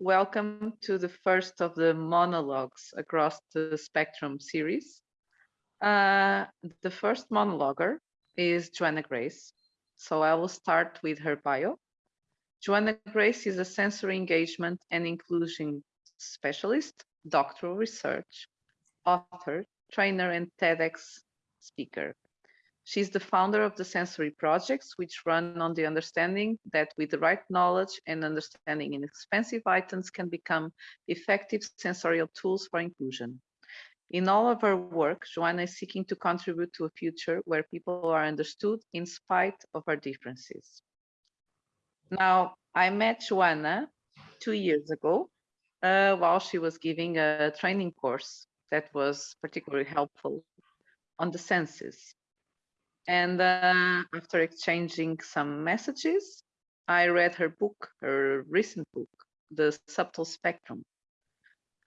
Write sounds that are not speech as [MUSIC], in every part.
welcome to the first of the monologues across the spectrum series. Uh, the first monologuer is Joanna Grace. So I will start with her bio. Joanna Grace is a sensory engagement and inclusion specialist, doctoral research, author, trainer, and TEDx speaker. She's the founder of the Sensory Projects, which run on the understanding that with the right knowledge and understanding inexpensive items can become effective sensorial tools for inclusion. In all of her work, Joanna is seeking to contribute to a future where people are understood in spite of our differences. Now, I met Joanna two years ago uh, while she was giving a training course that was particularly helpful on the senses. And uh, after exchanging some messages, I read her book, her recent book, The Subtle Spectrum,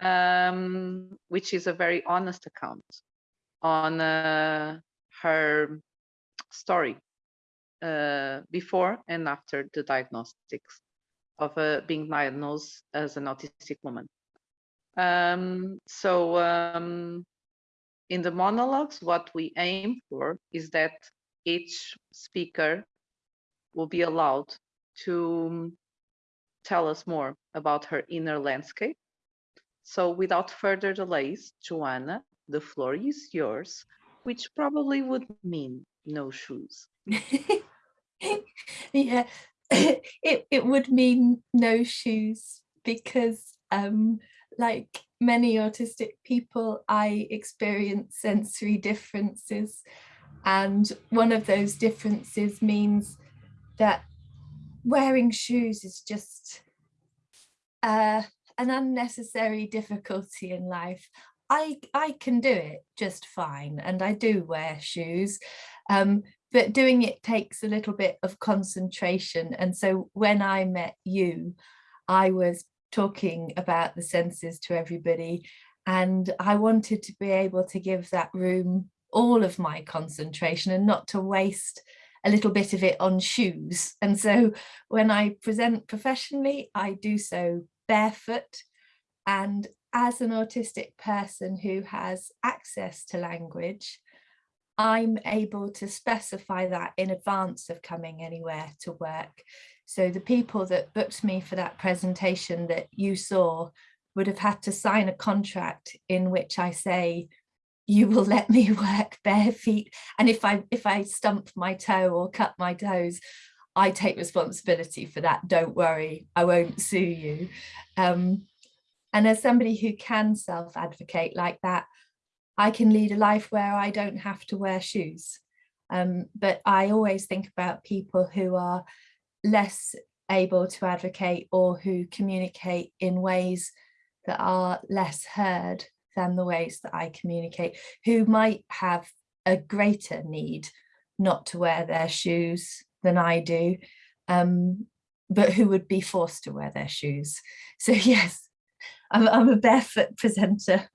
um, which is a very honest account on uh, her story uh, before and after the diagnostics of uh, being diagnosed as an autistic woman. Um, so um, in the monologues, what we aim for is that each speaker will be allowed to tell us more about her inner landscape. So without further delays, Joanna, the floor is yours, which probably would mean no shoes. [LAUGHS] yeah, [COUGHS] it, it would mean no shoes because um, like many autistic people, I experience sensory differences. And one of those differences means that wearing shoes is just uh, an unnecessary difficulty in life. I, I can do it just fine and I do wear shoes, um, but doing it takes a little bit of concentration. And so when I met you, I was talking about the senses to everybody. And I wanted to be able to give that room all of my concentration and not to waste a little bit of it on shoes. And so when I present professionally, I do so barefoot. And as an autistic person who has access to language, I'm able to specify that in advance of coming anywhere to work. So the people that booked me for that presentation that you saw would have had to sign a contract in which I say, you will let me [LAUGHS] work bare feet. And if I if I stump my toe or cut my toes, I take responsibility for that. Don't worry, I won't sue you. Um, and as somebody who can self-advocate like that, I can lead a life where I don't have to wear shoes. Um, but I always think about people who are less able to advocate or who communicate in ways that are less heard than the ways that I communicate, who might have a greater need not to wear their shoes than I do, um, but who would be forced to wear their shoes. So [LAUGHS] yes, I'm, I'm a barefoot presenter.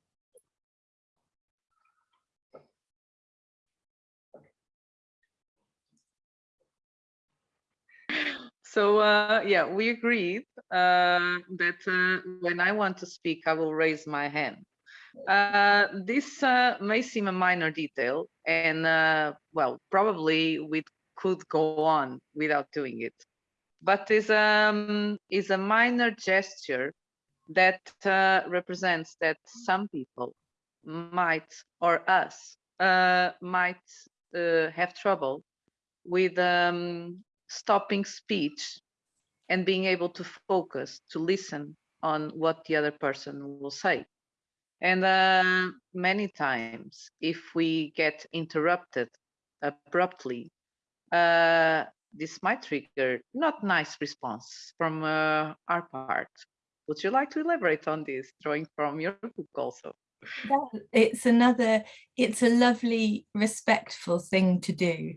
So uh, yeah, we agreed uh, that uh, when I want to speak, I will raise my hand. Uh, this uh, may seem a minor detail, and uh, well, probably we could go on without doing it, but is um is a minor gesture that represents that some people might or us might have trouble with um, stopping speech and being able to focus, to listen on what the other person will say. And uh, many times, if we get interrupted abruptly, uh, this might trigger not nice response from uh, our part. Would you like to elaborate on this, drawing from your book also? It's another, it's a lovely, respectful thing to do.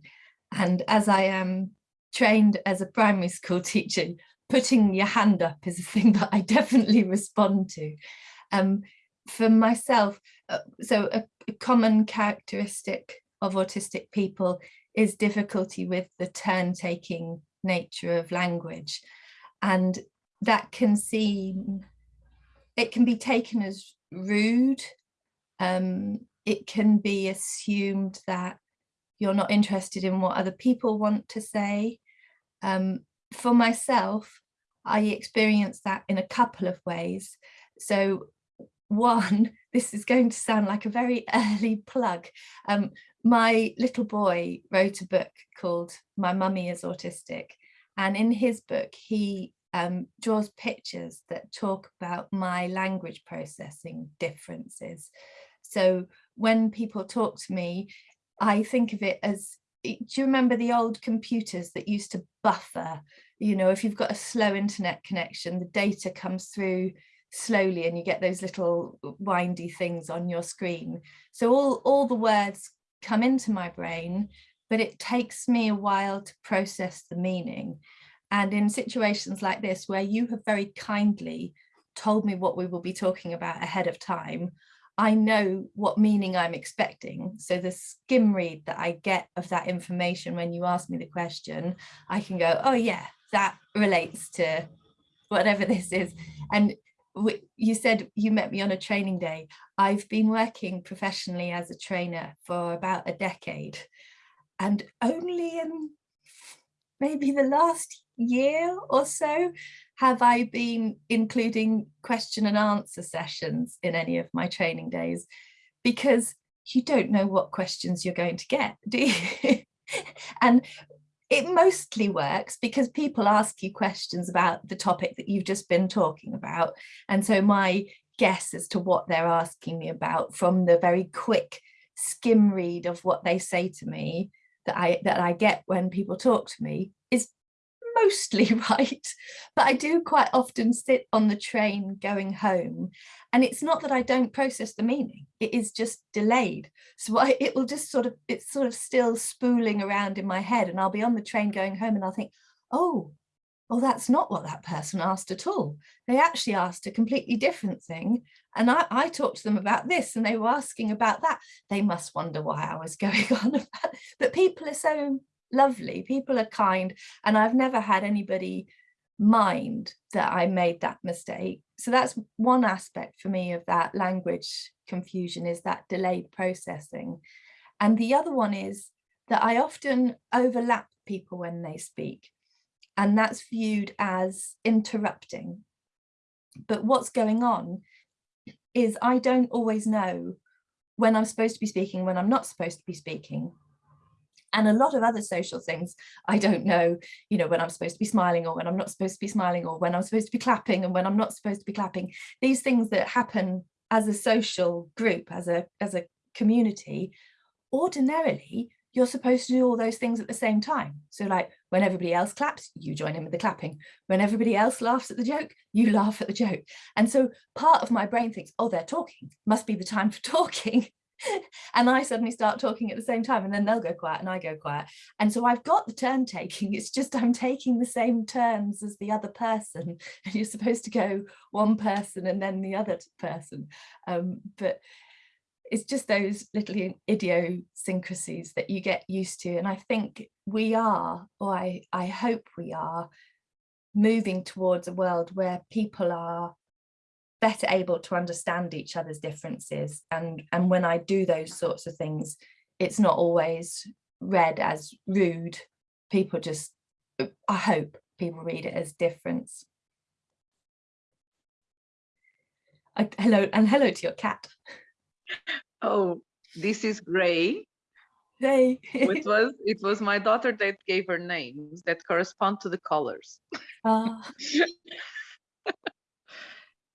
And as I am trained as a primary school [LAUGHS] teacher, putting your hand up is a thing that I definitely respond to. Um, for myself, uh, so a, a common characteristic of autistic people is difficulty with the turn-taking nature of language. And that can seem, it can be taken as rude. Um, it can be assumed that you're not interested in what other people want to say. Um, for myself, I experienced that in a couple of ways. So one, [LAUGHS] this is going to sound like a very [LAUGHS] early plug. Um, my little boy wrote a book called My Mummy is Autistic. And in his book, he um, draws pictures that talk about my language processing differences. So when people talk to me, I think of it as, do you remember the old computers that used to buffer? You know, if you've got a slow internet connection, the data comes through slowly and you get those little windy things on your screen. So all, all the words come into my brain, but it takes me a while to process the meaning. And in situations like this, where you have very kindly told me what we will be talking about ahead of time, I know what meaning I'm expecting. So the skim read that I get of that information when you ask me the question, I can go, oh yeah, that relates to whatever [LAUGHS] this is. And you said you met me on a training day. I've been working professionally as a trainer for about a decade and only in maybe the last year or so have I been including question and answer sessions in any of my training days because you don't know what questions you're going to get, do you? [LAUGHS] and it mostly works because people ask you questions about the topic that you've just been talking about. And so my guess as to what they're asking me about from the very quick skim read of what they say to me that I that I get when people talk to me mostly [LAUGHS] right, but I do quite often sit on the train going home and it's not that I don't process the meaning, it is just delayed. So I, it will just sort of, it's sort of still spooling around in my head and I'll be on the train going home and I'll think, oh, well, that's not what that person asked at all. They actually asked a completely different thing. And I, I talked to them about this and they were asking about that. They must wonder why I was [LAUGHS] going on about, but people are so lovely, people are kind, and I've never had anybody mind that I made that mistake. So that's one aspect for me of that language confusion is that delayed processing. And the other one is that I often overlap people when they speak and that's viewed as interrupting. But what's going on is I don't always know when I'm supposed to be speaking, when I'm not supposed to be speaking and a lot of other social things I don't know you know when I'm supposed to be smiling or when I'm not supposed to be smiling or when I'm supposed to be clapping and when I'm not supposed to be clapping. These things that happen as a social group as a as a community ordinarily you're supposed to do all those things at the same time. So like when everybody else claps you join in with the clapping. When everybody else laughs at the joke you [LAUGHS] laugh at the joke. And so part of my brain thinks oh they're talking. Must be the time for talking [LAUGHS] and I suddenly start talking at the same time and then they'll go quiet and I go quiet. And so I've got the turn taking, it's just I'm taking the same turns as the other person [LAUGHS] and you're supposed to go one person and then the other person. Um, but it's just those little idiosyncrasies that you get used to. And I think we are, or I, I hope we are, moving towards a world where people are better able to understand each other's differences and and when I do those sorts of things it's not always read as rude people just I hope people read it as difference I, hello and hello to your cat oh this is Gray Hey. it was it was my daughter that gave her names that correspond to the colors. Uh. [LAUGHS]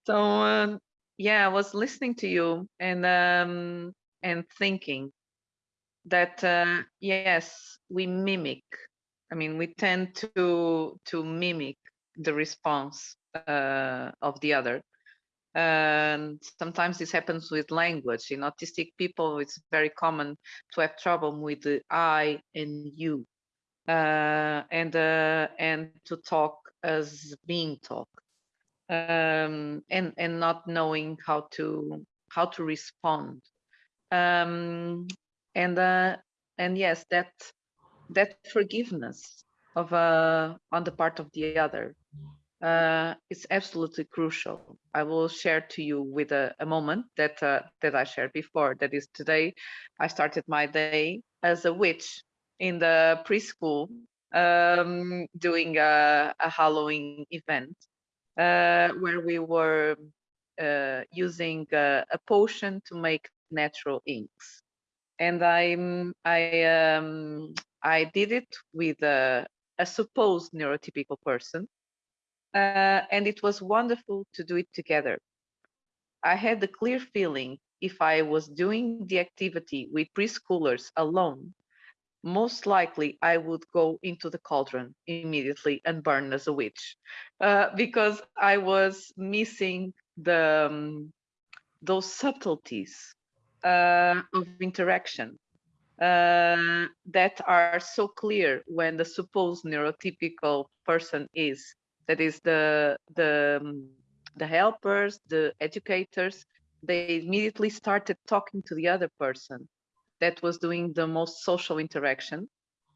So um, yeah, I was listening to you and um, and thinking that uh, yes, we mimic. I mean, we tend to to mimic the response uh, of the other. And sometimes this happens with language. In autistic people, it's very common to have trouble with the I and you, uh, and uh, and to talk as being talked um, and and not knowing how to how to respond um, and uh, and yes that that forgiveness of uh, on the part of the other uh, is absolutely crucial. I will share to you with a, a moment that uh, that I shared before. That is today, I started my day as a witch in the preschool um, doing a, a, Halloween event where we were uh, using a, a, potion to make natural inks. And I'm, I, um, I did it with a, a supposed neurotypical person. Uh, and it was wonderful to do it together. I had the clear feeling if I was doing the activity with preschoolers alone, most likely I would go into the cauldron immediately and burn as a witch uh, because I was missing the um, those subtleties uh, of interaction uh, that are so clear when the supposed neurotypical person is that is the the um, the helpers the educators they immediately started talking to the other person that was doing the most social interaction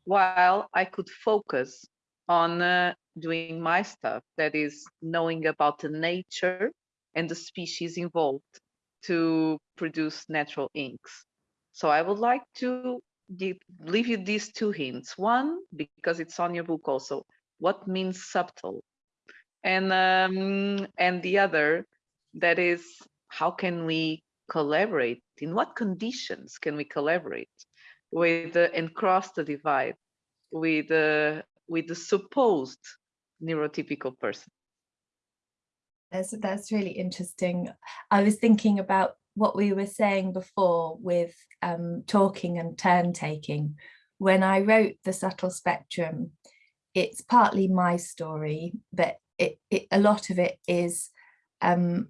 while I could focus on uh, doing my stuff, that is knowing about the nature and the species involved to produce natural inks. So I would like to give, leave you these two hints. One, because it's on your book also, what means subtle? And, um, and the other, that is, how can we collaborate? In what conditions can we collaborate with uh, and cross the divide with uh, with the supposed neurotypical person? That's that's really interesting. I was thinking about what we were saying before with um, talking and turn taking. When I wrote the subtle spectrum, it's partly my story, but it, it a lot of it is um,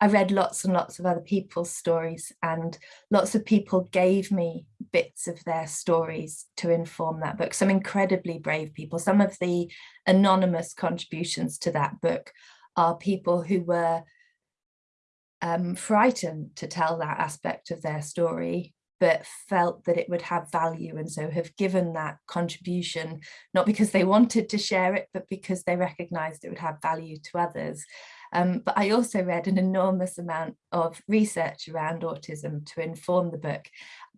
I read lots and lots of other people's stories and lots of people gave me bits of their stories to inform that book. Some incredibly brave people. Some of the anonymous contributions to that book are people who were um, frightened to tell that aspect of their story but felt that it would have value and so have given that contribution not because they [LAUGHS] wanted to share it but because they recognized it would have value to others um, but I also read an enormous amount of research around autism to inform the book.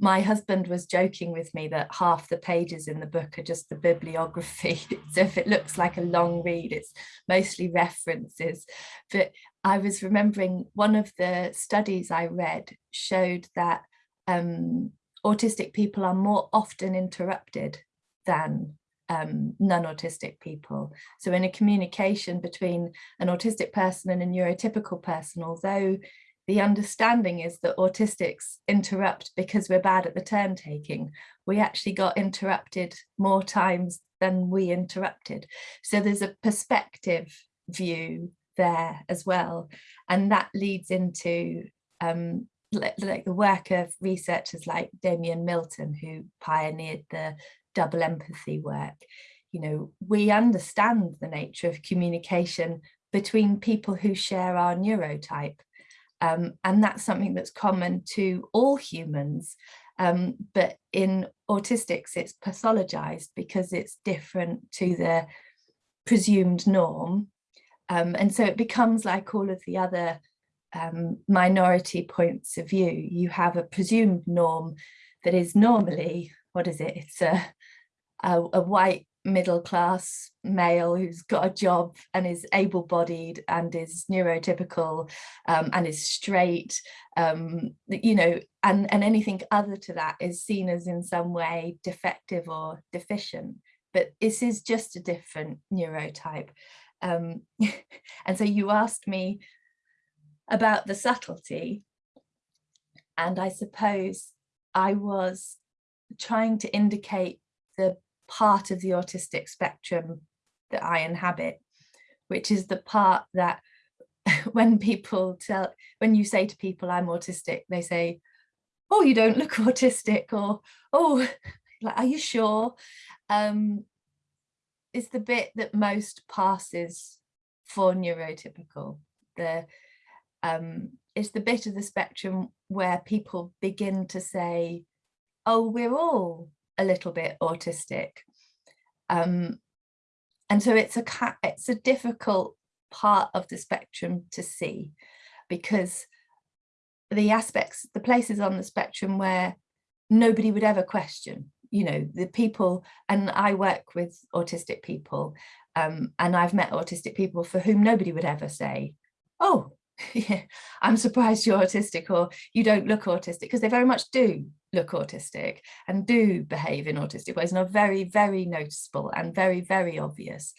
My husband was joking with me that half the pages in the book are just the bibliography. [LAUGHS] so if it looks like a long read, it's mostly references. But I was remembering one of the studies I read showed that um, autistic people are more often interrupted than um, non-autistic people. So in a communication between an autistic person and a neurotypical person, although the understanding is that autistics interrupt because we're bad at the turn taking, we actually got interrupted more times than we interrupted. So there's a perspective view there as well. And that leads into um, like the work of researchers like Damian Milton, who pioneered the double empathy work. You know, we understand the nature of communication between people who share our neurotype. Um, and that's something that's common to all humans. Um, but in autistics, it's pathologized because it's different to the presumed norm. Um, and so it becomes like all of the other um, minority points of view. You have a presumed norm that is normally, what is it? It's a a, a white middle class male who's got a job and is able-bodied and is neurotypical um, and is straight um, you know and and anything other to that is seen as in some way defective or deficient but this is just a different neurotype um, [LAUGHS] and so you asked me about the subtlety and I suppose I was trying to indicate the part of the autistic spectrum that I inhabit, which is the part that [LAUGHS] when people tell, when you say to people I'm autistic, they say, oh, you don't look [LAUGHS] autistic or, oh, [LAUGHS] like, are you sure? Um, it's the bit that most passes for neurotypical. The, um, it's the bit of the spectrum where people begin to say, oh, we're all a little bit autistic. Um, and so it's a it's a difficult part of the spectrum to see because the aspects, the places on the spectrum where nobody would ever question, you know, the people, and I work with autistic people, um, and I've met autistic people for whom nobody would ever say, oh, [LAUGHS] yeah, I'm surprised you're autistic or you don't look autistic because they very much do look autistic and do behave in autistic ways and are very, very noticeable and very, very obvious.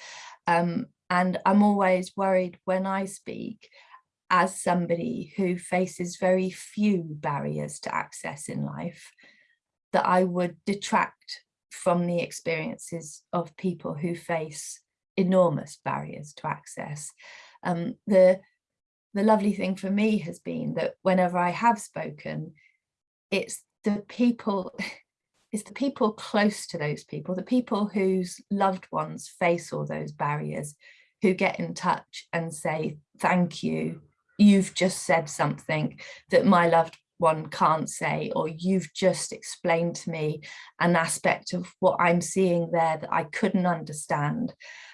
Um, and I'm always worried when I speak as somebody who faces very few barriers to access in life, that I would detract from the experiences of people who face enormous barriers to access. Um, the, the lovely thing for me has been that whenever I have spoken, it's the people, it's the people close to those people, the people whose loved ones face all those barriers, who get in touch and say, thank you, you've just said something that my loved one can't say, or you've just explained to me an aspect of what I'm seeing there that I couldn't understand.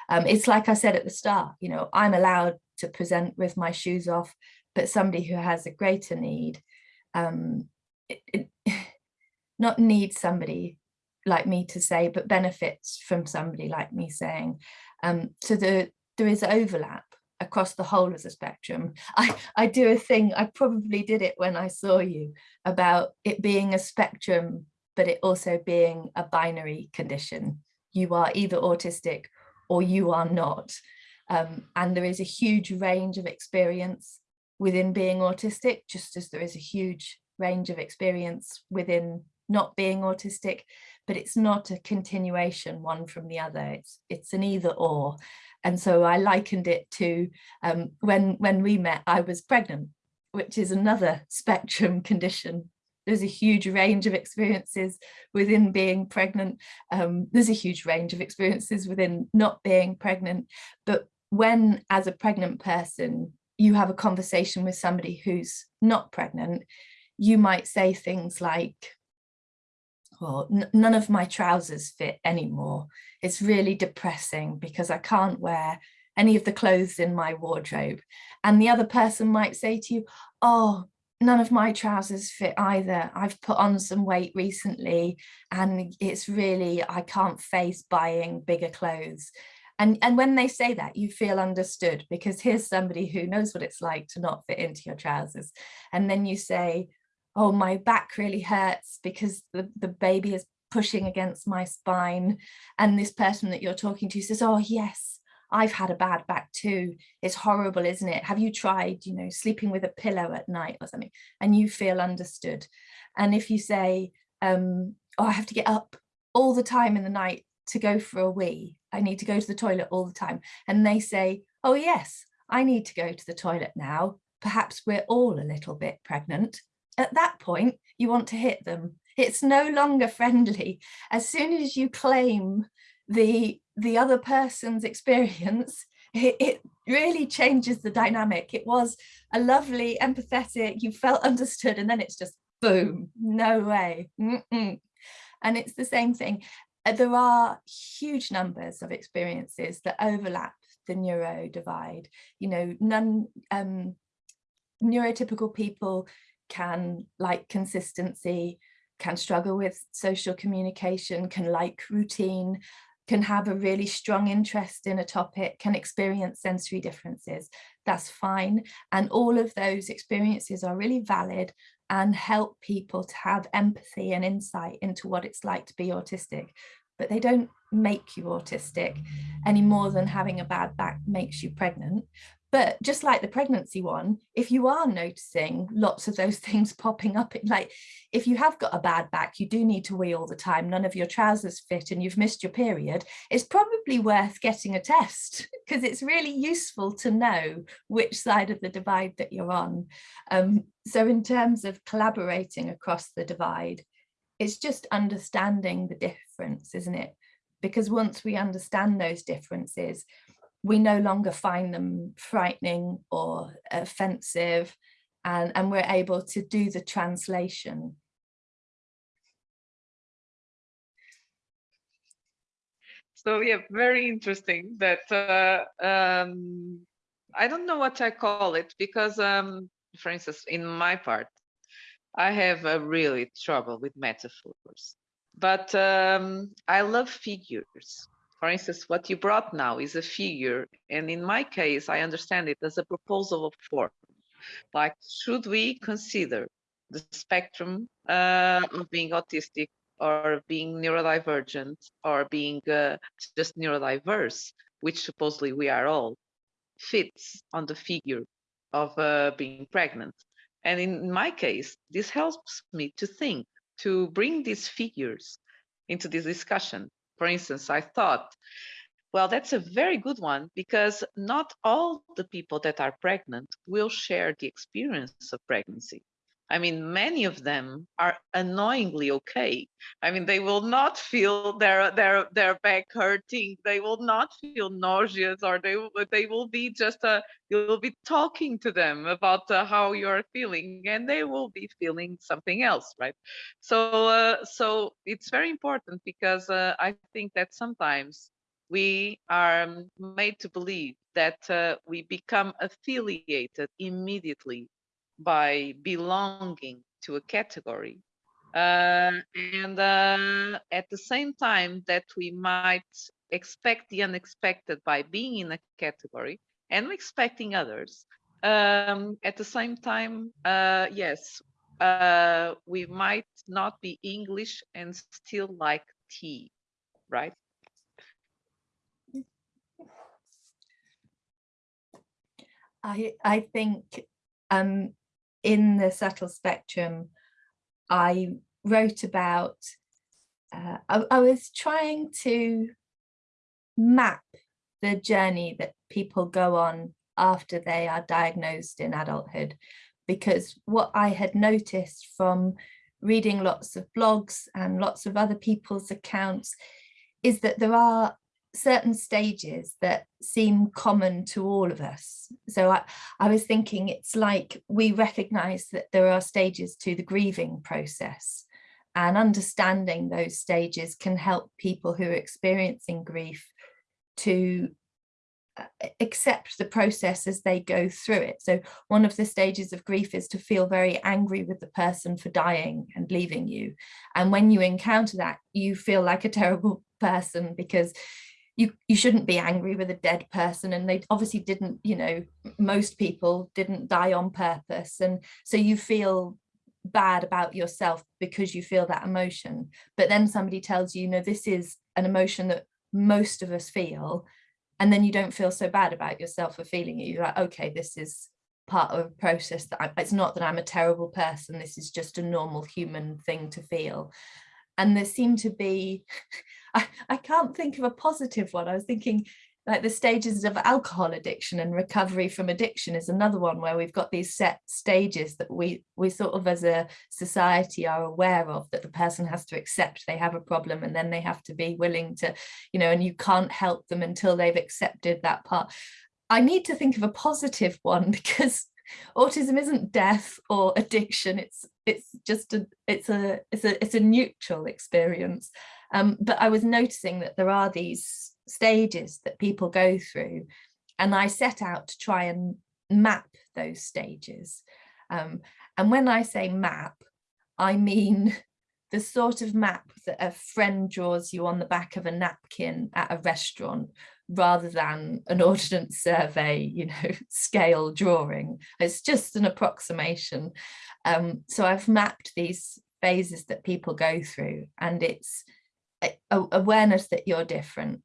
Um, it's like I said at the start, you know, I'm allowed to present with my shoes off, but somebody who has a greater need, um, it, [SIGHS] not need somebody like me to say, but benefits from somebody like me saying. Um, so the, there is overlap across the whole of the spectrum. [LAUGHS] I, I do a thing, I probably did it when I saw you, about it being a spectrum, but it also being a binary condition. You are either autistic or you are not. Um, and there is a huge range of experience within being autistic, just as there is a huge range of experience within not being autistic, but it's not a continuation one from the other. It's, it's an either or. And so I likened it to um, when, when we met, I was pregnant, which is another [LAUGHS] spectrum condition. There's a huge range of experiences within being pregnant. Um, there's a huge range of experiences within not being pregnant. But when, as a pregnant person, you have a conversation with somebody who's not pregnant, you might say things like, well, none of my trousers fit anymore. It's really depressing because I can't wear any of the clothes in my wardrobe. And the other person might say to you, oh, none of my trousers fit either. I've put on some weight recently and it's really, I can't face buying bigger clothes. And, and when they say that, you feel understood because here's somebody who knows what it's like to not fit into your trousers. And then you say, oh, my back really hurts because the, the baby is pushing against my spine. And this person that you're talking to says, oh, yes, I've had a bad back too. It's horrible, isn't it? Have you tried, you know, sleeping with a pillow at night or something? And you feel understood. And if you say, um, oh, I have to get up all the time in the night to go for a wee, I need to go to the toilet all the time. And they say, oh, yes, I need to go to the toilet now. Perhaps we're all a little bit pregnant at that point, you want to hit them. It's no longer friendly. As soon as you claim the, the other person's [LAUGHS] experience, it, it really changes the dynamic. It was a lovely, empathetic, you felt understood, and then it's just boom, no way. Mm -mm. And it's the same thing. Uh, there are huge numbers of experiences that overlap the neuro divide. You know, none um, neurotypical people can like consistency, can struggle with social communication, can like routine, can have a really strong interest in a topic, can experience sensory differences. That's fine. And all of those experiences are really valid and help people to have empathy and insight into what it's like to be autistic. But they don't make you autistic any more than having a bad back makes you pregnant. But just like the pregnancy one, if you are noticing lots of those [LAUGHS] things popping up, like if you have got a bad back, you do need to wee all the time, none of your trousers fit and you've missed your period, it's probably worth getting a test [LAUGHS] because it's really useful to know which side of the divide that you're on. Um, so in terms of collaborating across the divide, it's just understanding the difference, isn't it? Because once we understand those differences, we no longer find them frightening or offensive and, and we're able to do the translation. So yeah, very interesting that uh, um, I don't know what I call it because, um, for instance, in my part, I have a really trouble with metaphors, but um, I love figures. For instance, what you brought now is a figure, and in my case, I understand it as a proposal of form. Like, should we consider the spectrum uh, of being autistic or being neurodivergent or being uh, just neurodiverse, which supposedly we are all, fits on the figure of uh, being pregnant. And in my case, this helps me to think, to bring these figures into this discussion. For instance, I thought, well, that's a very good one because not all the people that are pregnant will share the experience of pregnancy. I mean, many of them are annoyingly okay. I mean, they will not feel their their their back hurting. They will not feel nauseous, or they they will be just a. You'll be talking to them about uh, how you're feeling, and they will be feeling something else, right? So uh, so it's very important because uh, I think that sometimes we are made to believe that uh, we become affiliated immediately by belonging to a category. Uh, and uh, at the same time that we might expect the unexpected by being in a category and expecting others, um, at the same time, uh, yes, uh, we might not be English and still like tea, right? I I think um, in the subtle spectrum, I wrote about, uh, I, I was trying to map the journey that people go on after they are diagnosed in adulthood because what I had noticed from reading lots of blogs and lots of other people's accounts is that there are certain stages that seem common to all of us. So I, I was thinking it's like we recognize that there are stages to the grieving process and understanding those stages can help people who are experiencing grief to uh, accept the process as they go through it. So one of the stages of grief is to feel very angry with the person for dying and leaving you. And when you encounter that, you feel like a [LAUGHS] terrible person because you you shouldn't be angry with a dead person and they obviously didn't you know most people didn't die on purpose and so you feel bad about yourself because you feel that emotion. But then somebody tells you know this is an emotion that most of us feel and then you don't feel so bad about yourself for feeling it. You're like okay this is part of a process that I, it's not that I'm a terrible person this is just a normal human thing to feel and there seemed to be [LAUGHS] I, I can't think of a positive one. I was thinking like the stages of alcohol addiction and recovery from addiction is another one where we've got these set stages that we we sort of as a society are aware of that the person has to accept they have a problem and then they have to be willing to you know and you can't help them until they've accepted that part i need to think of a positive one [LAUGHS] because autism isn't death or addiction it's it's just a it's a it's a it's a neutral experience um, but I was noticing that there are these stages that people go through and I set out to try and map those stages. Um, and when I say map, I mean the sort of map that a friend draws you on the back of a napkin at a restaurant rather than an [LAUGHS] ordnance survey, you know, [LAUGHS] scale drawing. It's just an approximation. Um, so I've mapped these phases that people go through and it's awareness that you're different.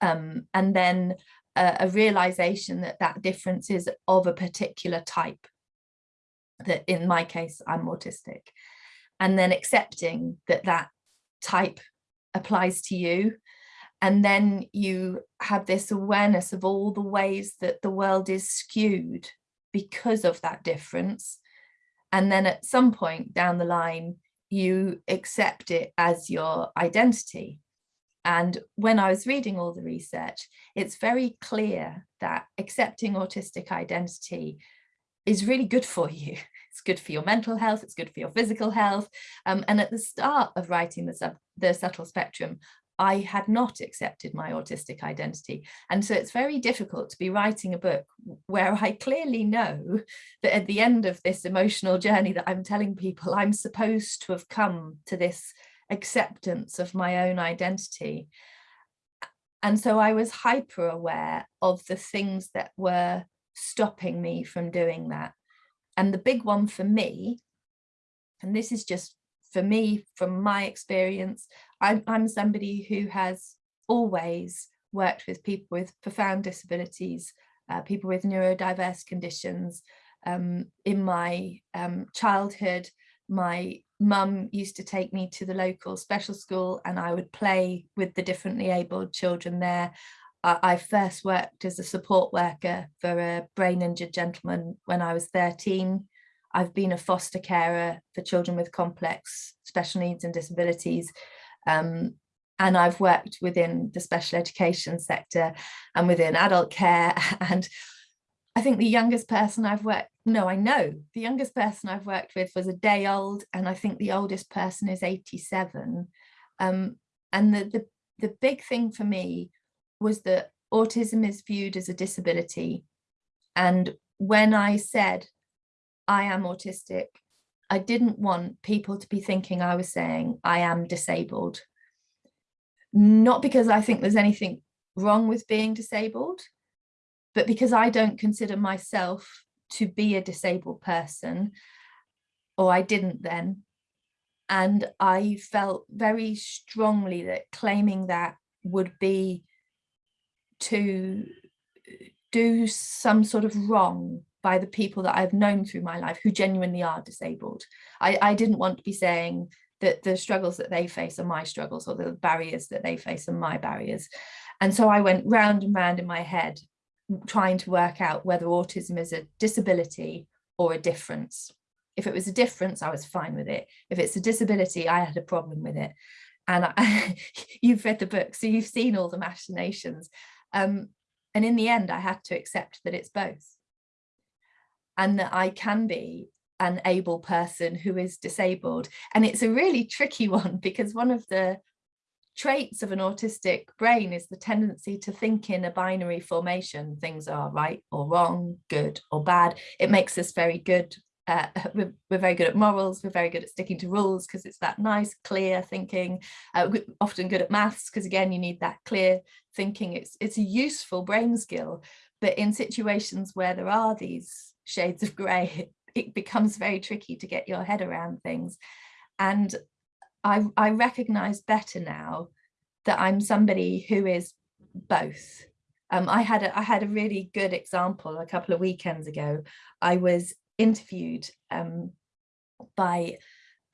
Um, and then a, a realization that that difference is of a particular type that in my case I'm autistic and then accepting that that type applies to you and then you have this awareness of all the ways that the world is skewed because of that difference and then at some point down the line you accept it as your identity. And when I was reading all the research, it's very clear that accepting autistic identity is really good for you. It's good for your mental health, it's good for your physical health. Um, and at the start of writing the, sub, the subtle spectrum, I had not accepted my autistic identity. And so it's very difficult to be writing a book where I clearly know that at the end of this emotional journey that I'm telling people, I'm supposed to have come to this acceptance of my own identity. And so I was hyper aware of the things that were stopping me from doing that. And the big one for me, and this is just for me, from my experience, I'm, I'm somebody who has always worked with people with profound disabilities, uh, people with neurodiverse conditions. Um, in my um, childhood, my mum used to take me to the local special school and I would play with the differently abled children there. I, first worked as a support worker for a brain injured gentleman when I was 13. I've been a foster carer for children with complex special needs and disabilities. Um, and I've worked within the special education sector and within adult care. [LAUGHS] And I think the youngest person I've worked, no, I know the youngest person I've worked with was a day old. And I think the oldest person is 87. Um, and the, the, the big thing for me was that autism is viewed as a disability. And when I said, I am autistic, I didn't want people to be thinking I was saying I am disabled. Not because I think there's anything wrong with being disabled, but because I don't consider myself to be a disabled person, or I didn't then. And I felt very strongly that claiming that would be to uh, do some sort of wrong by the people that I've known through my life who genuinely are disabled. I, I didn't want to be saying that the struggles that they face are my struggles or the barriers that they face are my barriers. And so I went round and round in my head trying to work out whether autism is a disability or a difference. If it was a difference, I was fine with it. If it's a disability, I had a problem with it. And I, [LAUGHS] you've read the book, so you've seen all the machinations. Um, and in the end, I had to accept that it's both and that I can be an able person who is disabled. And it's a really tricky [LAUGHS] one because one of the traits of an autistic brain is the tendency to think in a binary formation. Things are right or wrong, good or bad. It makes us very good. Uh, [LAUGHS] we're, we're, very good at morals. We're very good at sticking to rules because it's that nice, clear thinking. Uh, often good at maths because again, you need that clear thinking. It's it's a useful brain skill. But in situations where there are these shades of grey, [LAUGHS] it becomes very tricky to get your head around things. And I, I recognize better now that I'm somebody who is both. Um, I had a, I had a really good example a couple of weekends ago. I was interviewed um, by,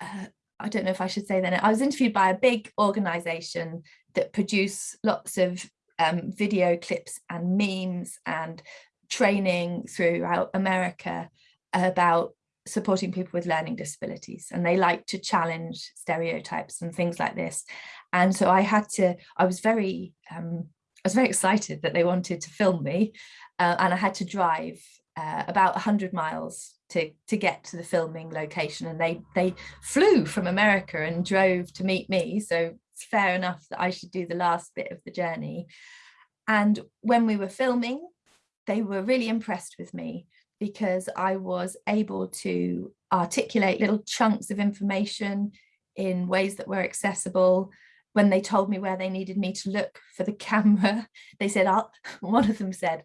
uh, I don't know if I should say that, I was interviewed by a big organization that produce lots of um, video clips and memes and training throughout America about supporting people with learning disabilities and they like to challenge stereotypes and things like this. And so I had to I was very um, I was very excited that they wanted to film me uh, and I had to drive uh, about 100 miles to to get to the filming location and they they flew from America and drove to meet me so it's fair enough that I should do the last bit of the journey and when we were filming they were really impressed with me because I was able to articulate little chunks of information in ways that were accessible. When they told me where they needed me to look for the [LAUGHS] camera, they said, I'll, [LAUGHS] one of them said,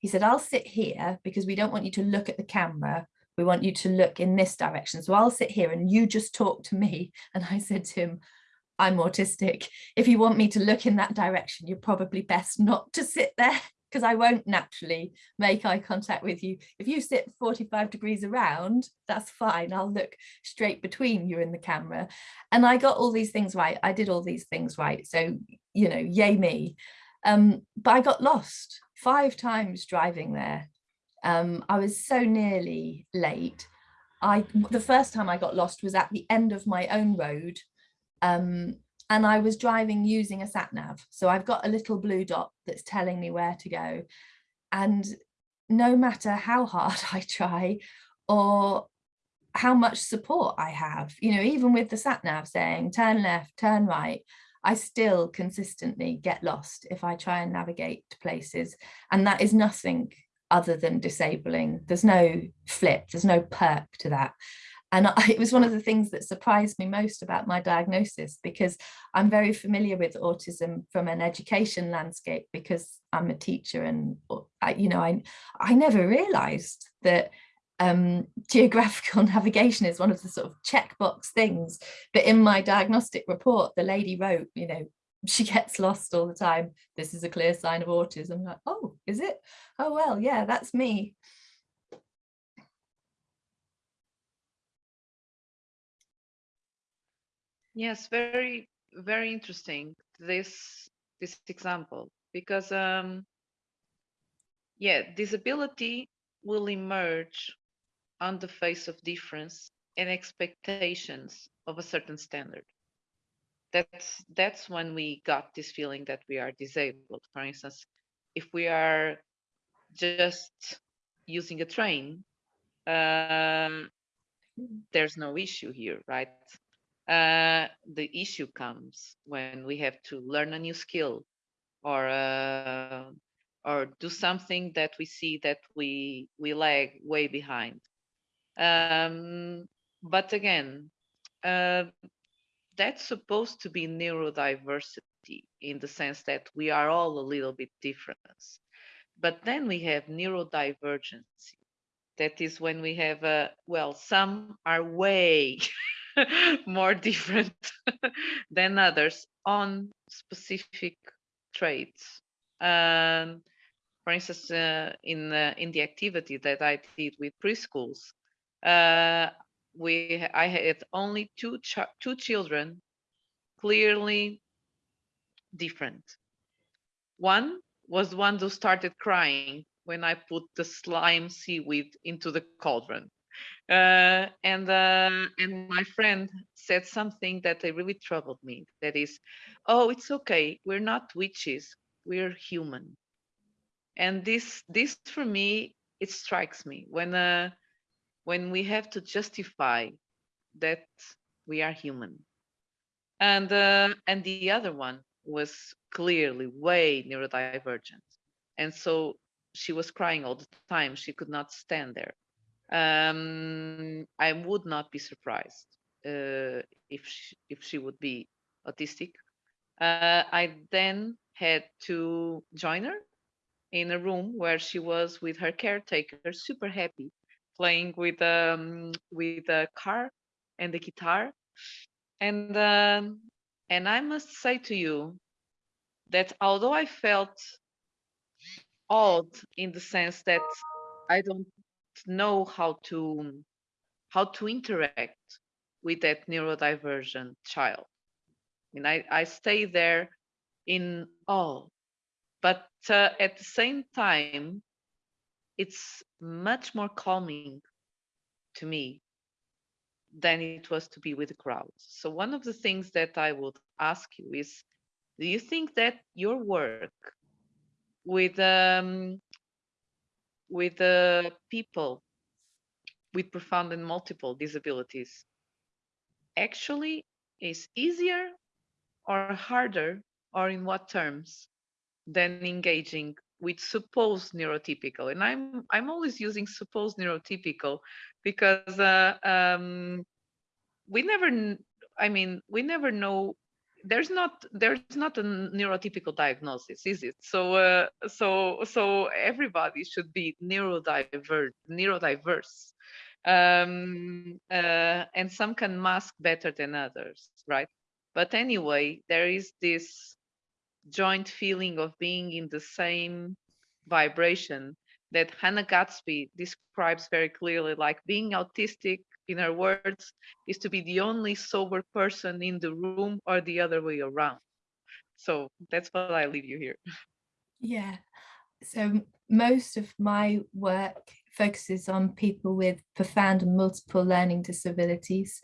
he said, I'll sit here because we don't want you to look at the camera. We want you to look in this direction. So I'll sit here and you just talk to me. [LAUGHS] And I said to him, I'm autistic. If you want me to look in that direction, you're probably best not to sit there [LAUGHS] because I won't naturally make eye contact with you. If you sit 45 degrees around, that's fine. I'll look straight between you and the camera. And I got all these things right. I did all these things right. So, you know, yay me. Um, but I got lost five times driving there. Um, I was so nearly late. I the first time I got lost was at the end of my own road um, and I was driving using a sat nav. So I've got a little blue dot that's telling me where to go. And no matter how hard [LAUGHS] I try or how much support I have, you know, even with the sat nav saying turn left, turn right, I still consistently get lost if I try and navigate places. And that is nothing other than disabling. There's no flip, there's no perk to that. And I, [LAUGHS] it was one of the things that surprised me most about my diagnosis because I'm very familiar with autism from an education landscape because I'm a teacher and uh, I, you know I I never realized that um, geographical [LAUGHS] navigation is one of the sort of checkbox things. But in my diagnostic report the lady wrote you know she gets lost all the time. This is a clear sign of autism. I'm like oh is it? Oh well yeah that's me. Yes, very, very interesting this this example because um yeah, disability will emerge on the face of difference and expectations of a certain standard. That's that's when we got this feeling that we are disabled. For instance, if we are just using a train, uh, there's no issue here, right? Uh, the issue comes when we have to learn a new skill or uh, or do something that we see that we we lag way behind. Um, but again, uh, that's supposed to be neurodiversity in the sense that we are all a little bit different. But then we have neurodivergency. That is when we have, a, well, some are way [LAUGHS] more different [LAUGHS] than others on specific traits. Um, for instance, uh, in uh, in the activity that I did with preschools, uh, we I had only two ch two children clearly different. One was the one who started crying when I put the slime seaweed into the cauldron. Uh, and uh, and my friend said something that really troubled me. That is, oh, it's okay. We're not witches. We're human. And this this for me it strikes me when uh, when we have to justify that we are human. And uh, and the other one was clearly way neurodivergent, and so she was crying all the time. She could not stand there um, I would not be surprised uh, if she, if she would be autistic. Uh, I then had to join her in a room where she was with her caretaker, super happy, playing with um, with a car and the guitar, and um, and I must say to you that although I felt odd in the sense that I don't know how to how to interact with that neurodivergent child. And I, I stay there in awe. But uh, at the same time, it's much more calming to me than it was to be with the crowd. So one of the things that I would ask you is, do you think that your work with um, with the people with profound and multiple disabilities actually is easier or harder or in what terms than engaging with supposed neurotypical and i'm i'm always using supposed neurotypical because uh, um, we never i mean we never know there's not there's not a neurotypical diagnosis is it? So uh, so so everybody should be neurodiverse neurodiverse um, uh, and some can mask better than others right? But anyway there is this joint feeling of being in the same vibration that Hannah Gadsby describes very clearly like being autistic in her words, is to be the only sober person in the room or the other way around. So that's what I leave you here. Yeah. So most of my work focuses on people with profound and multiple learning disabilities.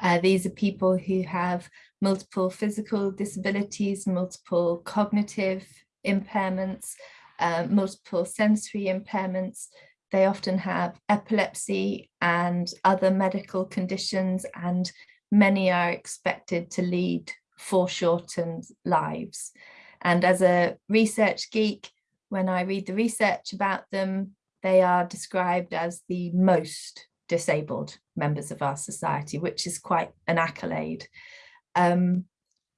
Uh, these are people who have multiple physical disabilities, multiple cognitive impairments, uh, multiple sensory impairments, they often have epilepsy and other medical conditions and many are expected to lead foreshortened lives. And as a research geek, when I read the research about them, they are described as the most disabled members of our society, which is quite an accolade. Um,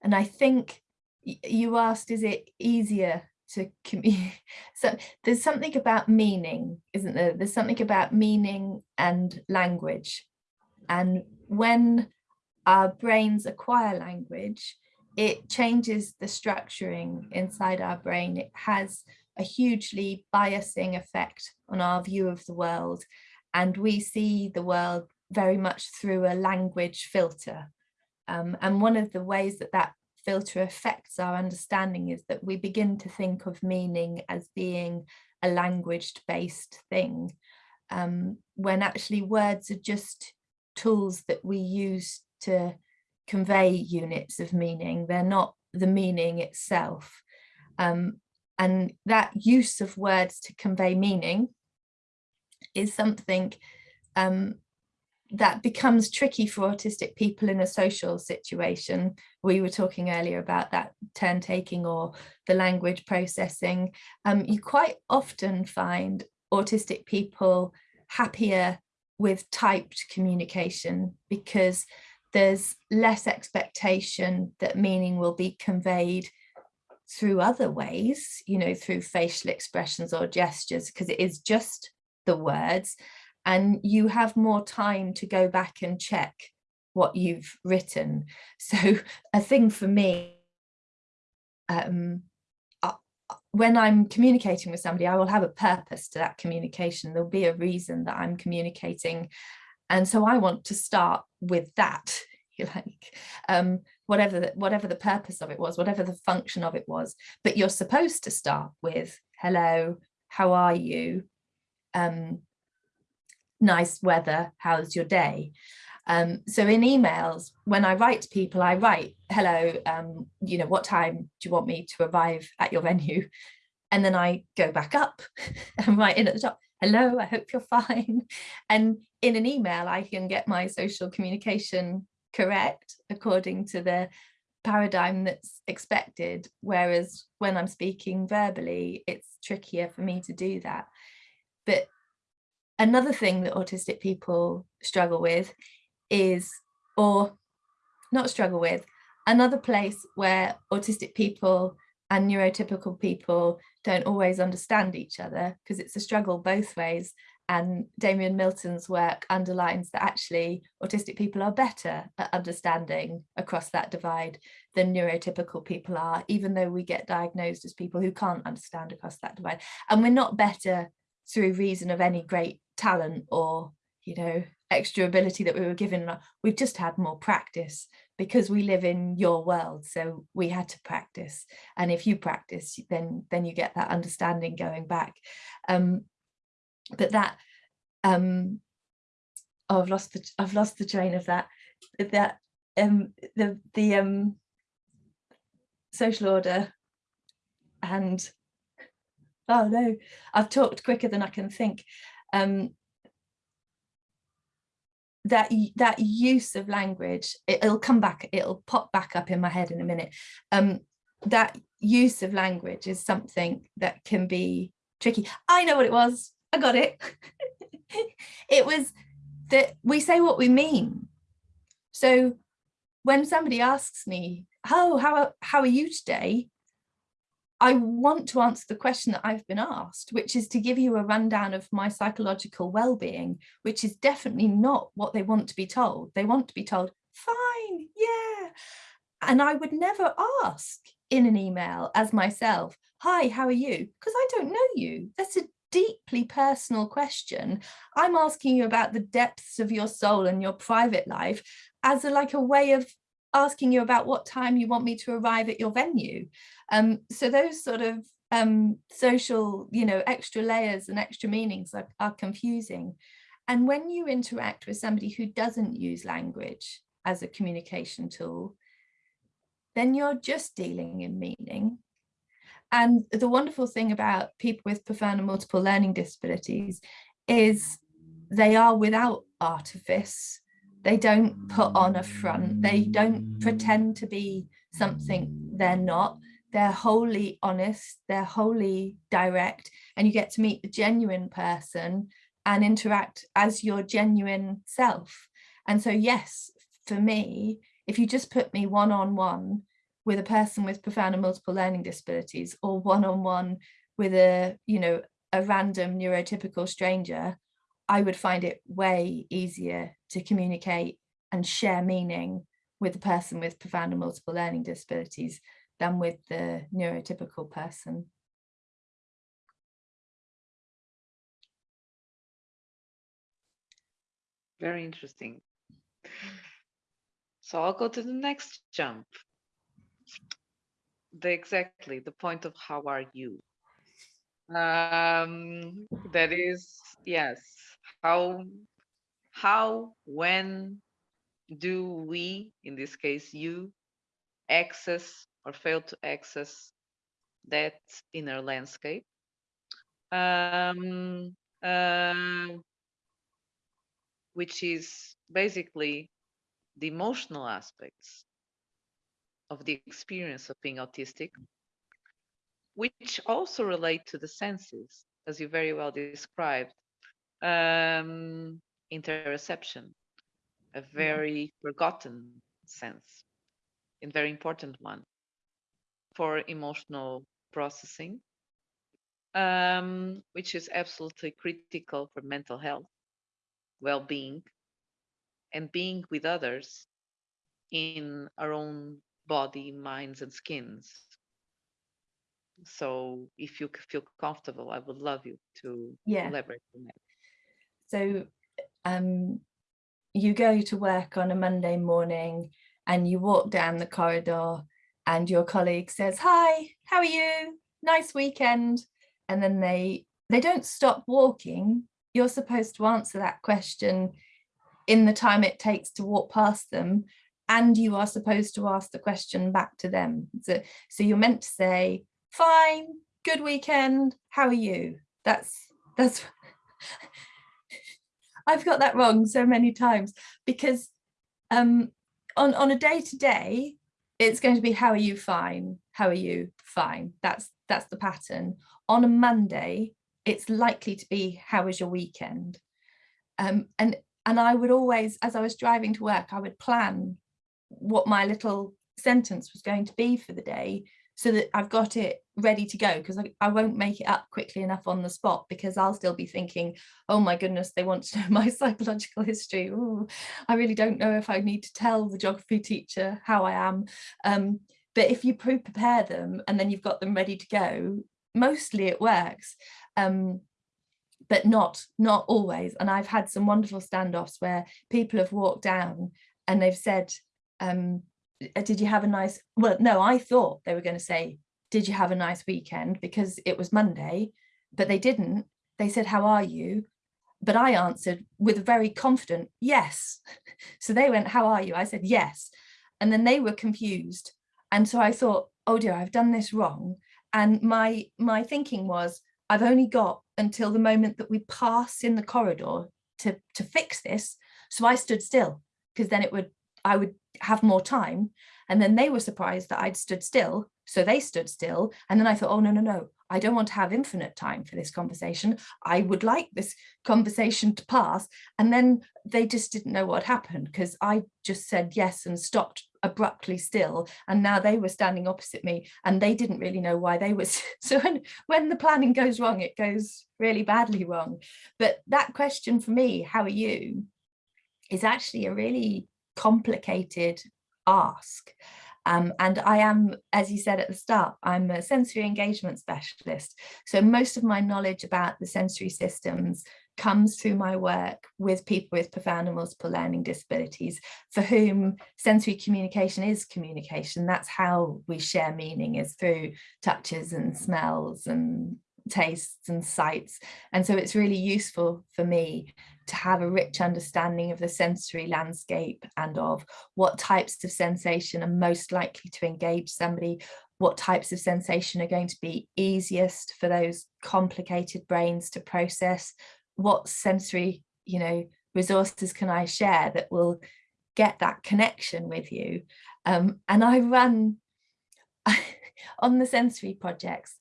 and I think you asked, is it easier to communicate? [LAUGHS] So there's something about meaning, isn't there? There's something about meaning and language. And when our brains acquire language, it changes the structuring inside our brain. It has a hugely biasing effect on our view of the world. And we see the world very much through a language filter. Um, and one of the ways that that filter affects our understanding is that we begin to think of meaning as being a language based thing, um, when actually words are just tools that we use to convey units of meaning. They're not the meaning itself. Um, and that use of words to convey meaning is something um, that becomes tricky for autistic people in a social situation. We were talking earlier about that turn taking or the language processing. Um, you quite often find autistic people happier with typed communication because there's less expectation that meaning will be conveyed through other ways, you know, through facial expressions or gestures, because it is just the words and you have more time to go back and check what you've written. [LAUGHS] So a thing for me, um, uh, when I'm communicating with somebody, I will have a purpose to that communication. There'll be a reason that I'm communicating. And so I want to start with that, [LAUGHS] you like, um, whatever, the, whatever the purpose of it was, whatever the function of it was. But you're supposed to start with, hello, how are you? Um, nice weather, how's your day? Um, so in emails, when I write to people, I write, hello, um, you know, what time do you want me to arrive at your venue? And then I go back up [LAUGHS] and write in at the top, hello, I hope you're [LAUGHS] fine. And in an email, I can get my social communication correct according to the paradigm that's expected. Whereas when I'm speaking verbally, it's trickier for me to do that. But Another thing that autistic people struggle with is, or not struggle with, another place where autistic people and neurotypical people don't always understand each other because it's a struggle both ways. And Damian Milton's work underlines that actually autistic people are better at understanding across that divide than neurotypical people are, even though we get diagnosed as people who can't understand across that divide. And we're not better through reason of any great talent or you know extra ability that we were given. We've just had more practice because we live in your world so we had to practice. And if you practice then then you get that understanding going back. Um but that um oh, I've lost the I've lost the train of that that um the the um social order and oh no I've talked quicker than I can think um, that that use of language it, will come back it'll pop back up in my head in a minute um, that use of language is something that can be tricky. I know what it was i got it [LAUGHS] it was that we say what we mean so when somebody asks me oh how how are you today I want to answer the question that I've been asked, which is to give you a rundown of my psychological well-being, which is definitely not what they want to be told. They want to be told, fine, yeah. And I would never ask in an email as myself, hi, how are you? Because I don't know you. That's a deeply personal question. I'm asking you about the depths of your soul and your private life as a, like a way of asking you about what time you want me to arrive at your venue. Um, so those sort of um, social, you know, extra layers and extra meanings are, are confusing. And when you interact with somebody who doesn't use language as a communication tool, then you're just dealing in meaning. And the wonderful thing about people with profound and multiple learning disabilities is they are without artifice they don't put on a front they don't pretend to be something they're not. They're wholly honest, they're wholly direct, and you get to meet the genuine person and interact as your genuine self. And so, yes, for me, if you just put me one-on-one -on -one with a person with profound and multiple learning disabilities or one-on-one -on -one with a, you know, a random neurotypical stranger, I would find it way easier to communicate and share meaning with a person with profound and multiple learning disabilities than with the neurotypical person. Very interesting. So I'll go to the next jump. The exactly the point of how are you? Um, that is, yes, how, how, when do we, in this case, you, access or fail to access that inner landscape? Um, uh, which is basically the emotional aspects of the experience of being autistic, which also relate to the senses, as you very well described. Um, interoception, a very forgotten sense, and very important one for emotional processing, um, which is absolutely critical for mental health, well-being, and being with others in our own body, minds, and skins. So if you feel comfortable, I would love you to yeah. elaborate on that. So um, you go to work on a Monday morning and you walk down the corridor and your colleague says, hi, how are you? Nice weekend. And then they, they don't stop walking. You're supposed to answer that question in the time it takes to walk past them and you are supposed to ask the question back to them. So, so you're meant to say, fine, good weekend, how are you? That's, that's, [LAUGHS] I've got that wrong so many times because um, on, on a day to day, it's going to be, how are you fine? How are you fine? That's, that's the pattern. On a Monday, it's likely to be, how was your weekend? Um, and, and I would always, as I was driving to work, I would plan what my little sentence was going to be for the day so that I've got it ready to go because I, I, won't make it up quickly enough on the spot because I'll still be thinking, oh my goodness, they want to know [LAUGHS] my psychological history. Ooh, I really don't know if I need to tell the geography teacher how I am. Um, but if you pre-prepare them and then you've got them ready to go, mostly it works. Um, but not not always and I've had some wonderful standoffs where people have walked down and they've said um, uh, did you have a nice, well, no, I thought they were going to say, did you have a nice weekend? Because it was Monday, but they didn't. They said, how are you? But I answered with a very confident yes. [LAUGHS] So they went, how are you? I said, yes. And then they were confused. And so I thought, oh dear, I've done this wrong. And my, my thinking was, I've only got until the moment that we pass in the corridor to, to fix this. So I stood still because then it would I would have more time. And then they were surprised that I'd stood still. So they stood still. And then I thought, oh, no, no, no, I don't want to have infinite time for this conversation. I would like this conversation to pass. And then they just didn't know what happened because I just said yes and stopped abruptly still. And now they were standing opposite me and they didn't really know why they was. [LAUGHS] So when, when the planning goes wrong, it goes really badly wrong. But that question for me, how are you, is actually a really complicated ask. Um, and I am, as you said at the start, I'm a sensory engagement specialist. So most of my knowledge about the sensory systems comes through my work with people with profound and multiple learning disabilities for whom sensory communication is communication. That's how we share meaning is through touches and smells and tastes and sights. And so it's really useful for me to have a rich understanding of the sensory landscape and of what types of sensation are most likely to engage somebody, what types of sensation are going to be easiest for those complicated brains to process, what sensory, you know, resources can I share that will get that connection with you. Um, and I run [LAUGHS] on the sensory projects,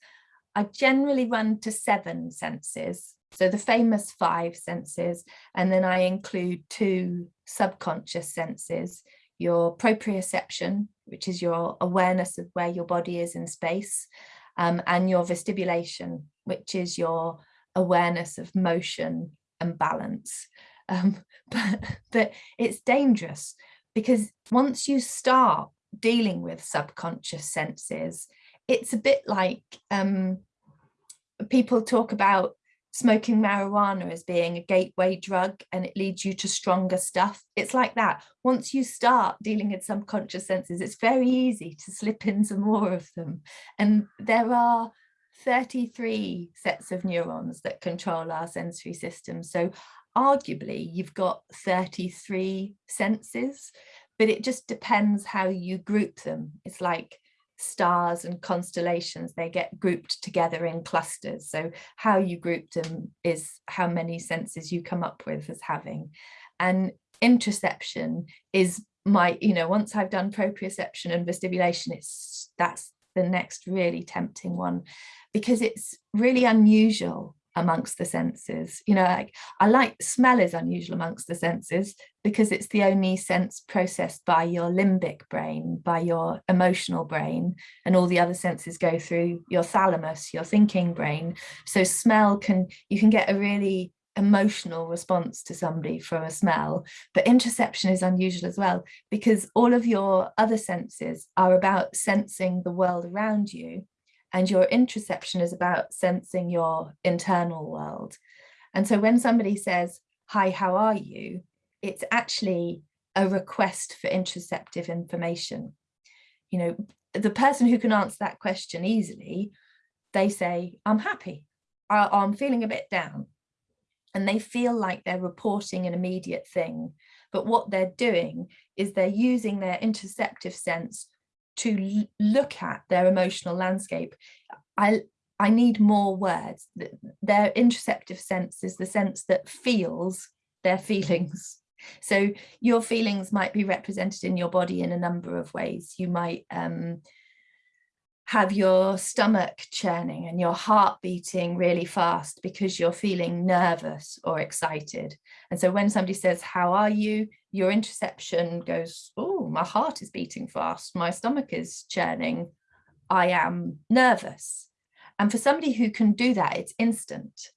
I generally run to seven senses. So the famous five senses, and then I include two subconscious senses, your proprioception, which is your awareness of where your body is in space, um, and your vestibulation, which is your awareness of motion and balance. Um, [LAUGHS] but, but it's dangerous because once you start dealing with subconscious senses, it's a bit like um, people talk about smoking marijuana as being a gateway drug and it leads you to stronger stuff. It's like that. Once you start dealing with subconscious senses, it's very easy to slip into more of them. And there are 33 sets of neurons that control our sensory system. So arguably you've got 33 senses, but it just depends how you group them. It's like stars and constellations, they get grouped together in clusters. So how you group them is how many senses you come up with as having. And interoception is my, you know, once I've done proprioception and vestibulation, it's that's the next really tempting one because it's really unusual amongst the senses. You know, like I like smell is unusual amongst the senses because it's the only sense processed by your limbic brain, by your emotional brain, and all the other senses go through your thalamus, your thinking brain. So smell can, you can get a really emotional response to somebody from a smell, but interoception is unusual as well because all of your other senses are about sensing the world around you and your interoception is about sensing your internal world. And so when somebody says, hi, how are you? It's actually a request for interoceptive information. You know, the person who can answer that question easily, they say, I'm happy, I'm feeling a bit down. And they feel like they're reporting an immediate thing. But what they're doing is they're using their interoceptive sense to look at their emotional landscape. I, I need more words. Their interoceptive sense is the sense that feels their feelings. [LAUGHS] So your feelings might be represented in your body in a number of ways. You might um, have your stomach churning and your heart beating really fast because you're feeling nervous or excited. And so when somebody says, how are you? Your interoception goes, oh, my heart is beating fast. My stomach is churning. I am nervous. And for somebody who can do that, it's instant.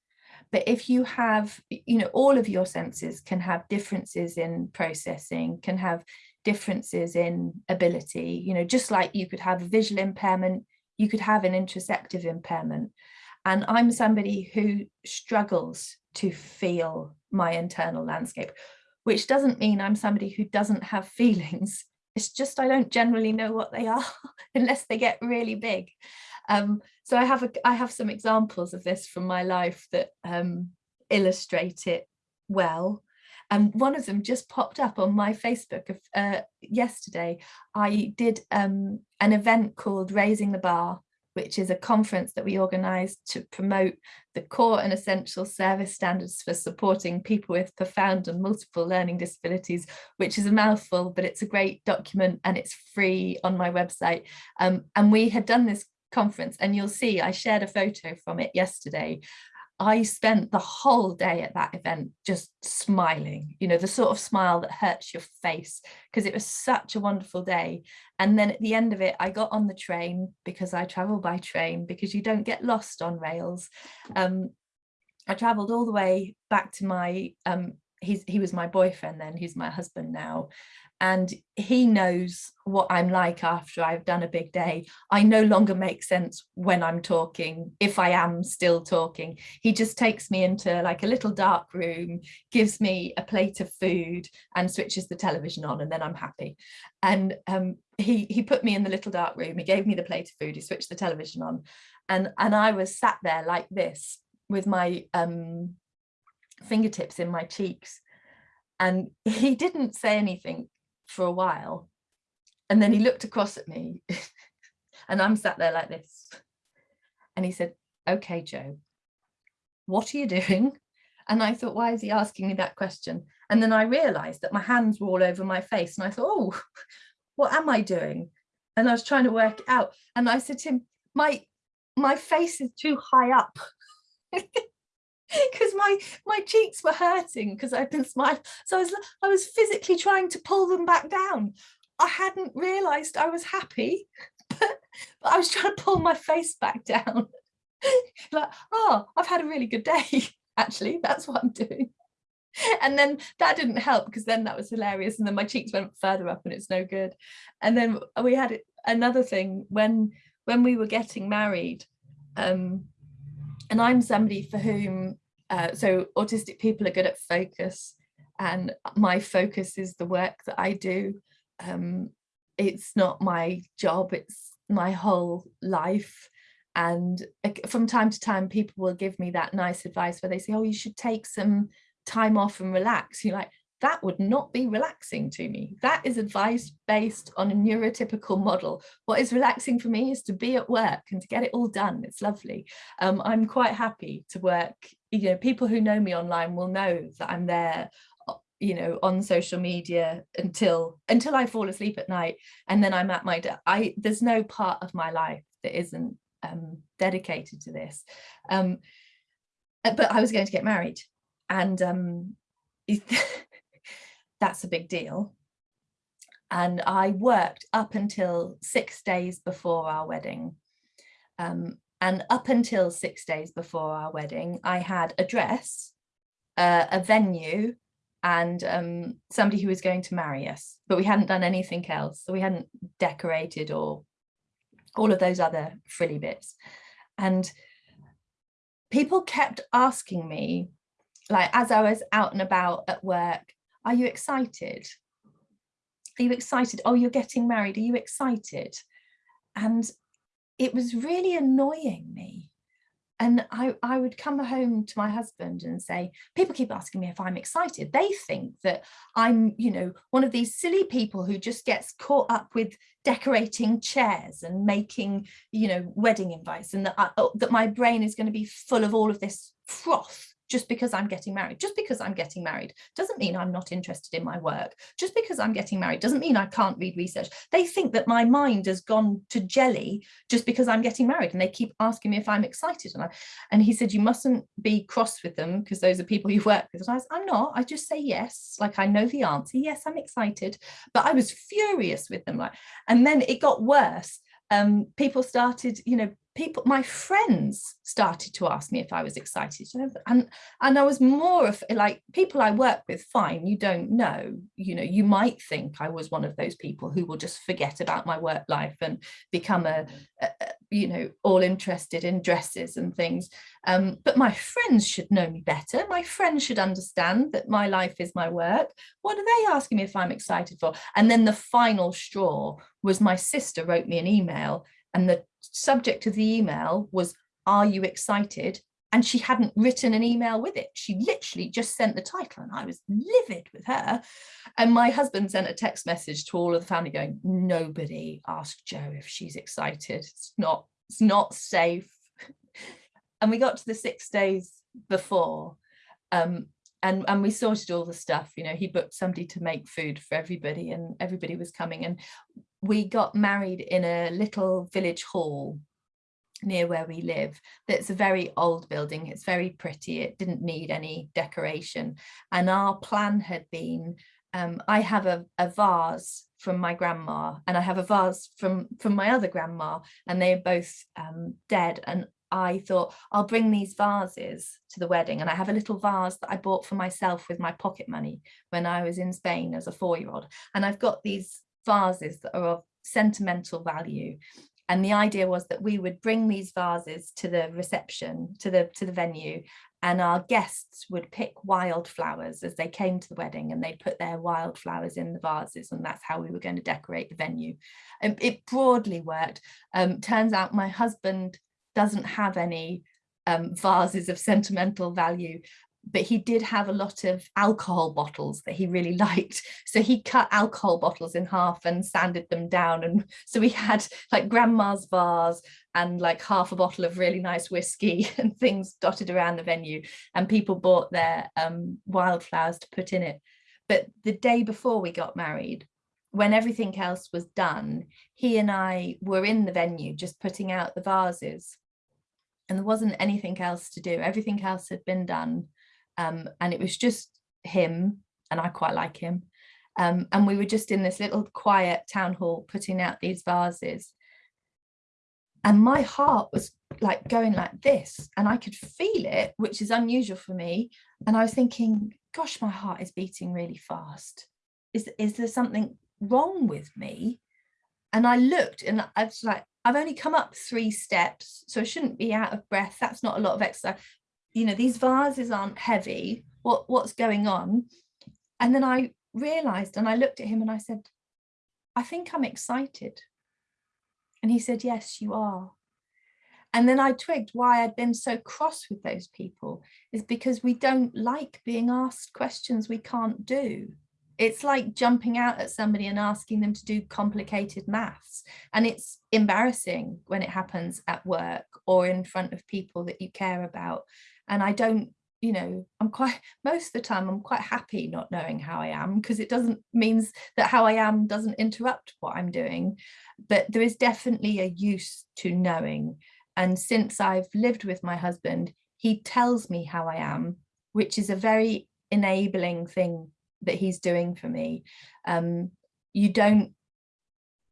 But if you have, you know, all of your senses can have differences in processing, can have differences in ability, you know, just like you could have a visual impairment, you could have an interoceptive impairment. And I'm somebody who struggles to feel my internal landscape, which doesn't mean I'm somebody who doesn't have [LAUGHS] feelings. It's just I don't generally know what they are [LAUGHS] unless they get really big. Um, so I have a, I have some examples of this from my life that um, illustrate it well. And one of them just popped up on my Facebook of, uh, yesterday. I did um, an event called Raising the Bar, which is a conference that we organised to promote the core and essential service standards for supporting people with profound and multiple learning disabilities, which is a mouthful, but it's a great document and it's free on my website. Um, and we had done this conference and you'll see I shared a photo from it yesterday I spent the whole day at that event just smiling, you know, the sort of smile that hurts your face because it was such a wonderful day. And then at the end of it, I got on the train because I travel by train because you don't get lost on rails. Um, I traveled all the way back to my, um, he's, he was my boyfriend then, he's my husband now and he knows what I'm like after I've done a big day. I no longer make sense when I'm talking, if I am still talking. He just takes me into like a little dark room, gives me a plate of food and switches the television on and then I'm happy. And um, he, he put me in the little dark room, he gave me the plate of food, he switched the television on and, and I was sat there like this with my um, fingertips in my cheeks and [LAUGHS] he didn't say anything for a while. And then he looked across at me [LAUGHS] and I'm sat there like this. And he said, okay, Joe, what are you doing? And I thought, why is he asking me that question? And then I realized that my hands were all over my face. And I thought, oh, [LAUGHS] what am I doing? And I was trying to work it out. And I said to him, my, my face is too high up. [LAUGHS] because my my cheeks were hurting because I'd been smiling. So I was I was physically trying to pull them back down. I hadn't realized I was happy, [LAUGHS] but, but I was trying to pull my face back down. [LAUGHS] like, oh, I've had a really good day. Actually, that's what I'm doing. And then that didn't help because then that was hilarious. And then my cheeks went further up and it's no good. And then we had another thing when when we were getting married. Um, and I'm somebody for whom uh, so autistic people are good at focus and my focus is the work that I do. Um, it's not my job, it's my whole life. And from time to time, people will give me that nice advice where they say, oh, you should take some time off and relax. You're like, that would not be relaxing to me. That is advice based on a neurotypical model. What is relaxing for me is to be at work and to get it all done. It's lovely. Um, I'm quite happy to work. You know, people who know me online will know that I'm there uh, you know on social media until until I fall asleep at night and then I'm at my I there's no part of my life that isn't um, dedicated to this um, uh, but I was going to get married and um, [LAUGHS] that's a big deal. And I worked up until six days before our wedding. Um, and up until six days before our wedding, I had a dress, uh, a venue, and um, somebody who was going to marry us, but we hadn't done anything else. So we hadn't decorated or all of those other frilly bits. And people kept asking me, like as I was out and about at work, are you excited? Are you excited? Oh, you're getting married. Are you excited? And it was really annoying me. And I, I would come home to my husband and say, people keep asking me if I'm excited. They think that I'm, you know, one of these silly people who just gets caught up with decorating chairs and making, you know, wedding invites and that, I, oh, that my brain is going to be full of all of this froth just because I'm getting married. Just because I'm getting married doesn't mean I'm not interested in my work. Just because I'm getting married doesn't mean I can't read research. They think that my mind has gone to jelly just because I'm getting married and they keep asking me if I'm excited. And, I, and he said, you mustn't be cross with them because those are people you work with. And I was, I'm not, I just say yes, like I know the answer. Yes, I'm excited. But I was furious with them. Like, and then it got worse. Um, people started, you know, people, my friends started to ask me if I was excited. And, and I was more of like people I work with, fine, you don't know, you know, you might think I was one of those people who will just forget about my work life and become a, a you know, all interested in dresses and things. Um, but my friends should know me better. My friends should understand that my life is my work. What are they asking me if I'm excited for? And then the final straw was my sister wrote me an email and the subject of the email was, are you excited? And she hadn't written an email with it. She literally just sent the title and I was livid with her. And my husband sent a text message to all of the family going, nobody asked Joe if she's excited. It's not, it's not safe. [LAUGHS] and we got to the six days before um, and and we sorted all the stuff you know he booked somebody to make food for everybody and everybody was coming and we got married in a little village hall near where we live that's a very old building. It's very pretty. It didn't need any decoration. And our plan had been um, I have a, a vase from my grandma and I have a vase from from my other grandma and they're both um, dead. And I thought I'll bring these vases to the wedding. And I have a little vase that I bought for myself with my pocket money when I was in Spain as a four-year-old. And I've got these vases that are of sentimental value. And the idea was that we would bring these vases to the reception to the to the venue and our guests would pick wildflowers as they came to the wedding and they'd put their wildflowers in the vases and that's how we were going to decorate the venue. And it broadly worked. Um, turns out my husband doesn't have any um, vases of sentimental value but he did have a lot of alcohol bottles that he really [LAUGHS] liked. So he cut alcohol bottles in half and sanded them down. And [LAUGHS] so we had like grandma's vase and like half a bottle of really nice whiskey [LAUGHS] and things dotted around the venue. And people bought their um, wildflowers to put in it. But the day before we got married, when everything else was done, he and I were in the venue just putting out the vases and there wasn't anything else to do. Everything else had been done. Um, and it was just him, and I quite like him. Um, and we were just in this little quiet town hall putting out these vases. And my heart was like going like this, and I could feel it, which is unusual for me. And I was thinking, gosh, my heart is beating really fast. Is, is there something wrong with me? And I looked and I was like, I've only come up three steps, so I shouldn't be out of breath. That's not a lot of exercise. You know, these vases aren't heavy. What, what's going on? And then I realized and I looked at him and I said, I think I'm excited. And he said, yes, you are. And then I twigged why I'd been so cross with those people is because we don't like being asked questions we can't do it's like jumping out at somebody and asking them to do complicated maths and it's embarrassing when it happens at work or in front of people that you care about and I don't you know I'm quite [LAUGHS] most of the time I'm quite happy not knowing how I am because it doesn't means that how I am doesn't interrupt what I'm doing. But there is definitely a use to knowing and since I've lived with my husband he tells me how I am which is a very enabling thing that he's doing for me. Um you don't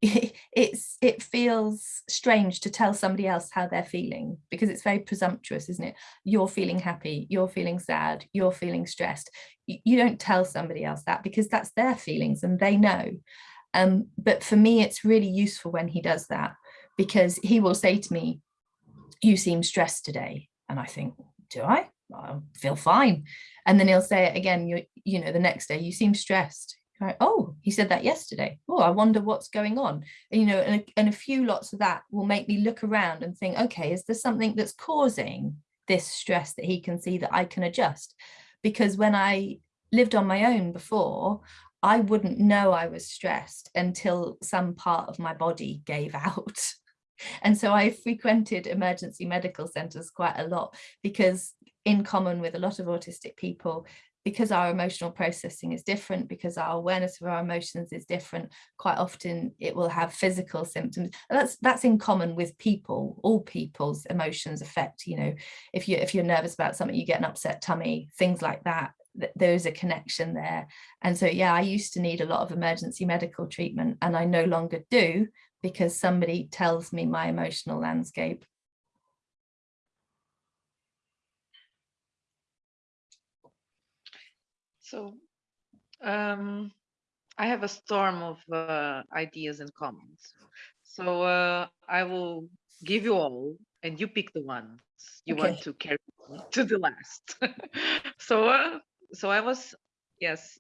[LAUGHS] it's it feels strange to tell somebody else how they're feeling because it's very presumptuous isn't it? You're feeling happy you're feeling sad you're feeling stressed. You, you don't tell somebody else that because that's their feelings and they know. Um but for me it's really useful when he does that because he will say to me you seem stressed today. And i think do i? I feel fine. And then he'll say it again, you, you know, the next day, you seem stressed. Oh, he said that yesterday. Oh, I wonder what's going on. And, you know, and a, and a few lots of that will make me look around and think, okay, is there something that's causing this stress that he can see that I can adjust? Because when I lived on my own before, I wouldn't know I was stressed until some part of my body [LAUGHS] gave out. And so I frequented emergency medical centers quite a lot because in common with a lot of autistic people because our emotional processing is different, because our awareness of our emotions is different, quite often it will have physical symptoms. that's that's in common with people, all people's emotions affect, you know, if you if you're nervous about something, you get an upset tummy, things like that. There is a connection there. And so yeah, I used to need a lot of emergency medical treatment and I no longer do because somebody tells me my emotional landscape. So um, I have a storm of uh, ideas and comments. So uh, I will give you all and you pick the ones you okay. want to carry [LAUGHS] to the last. [LAUGHS] so uh, so I was yes.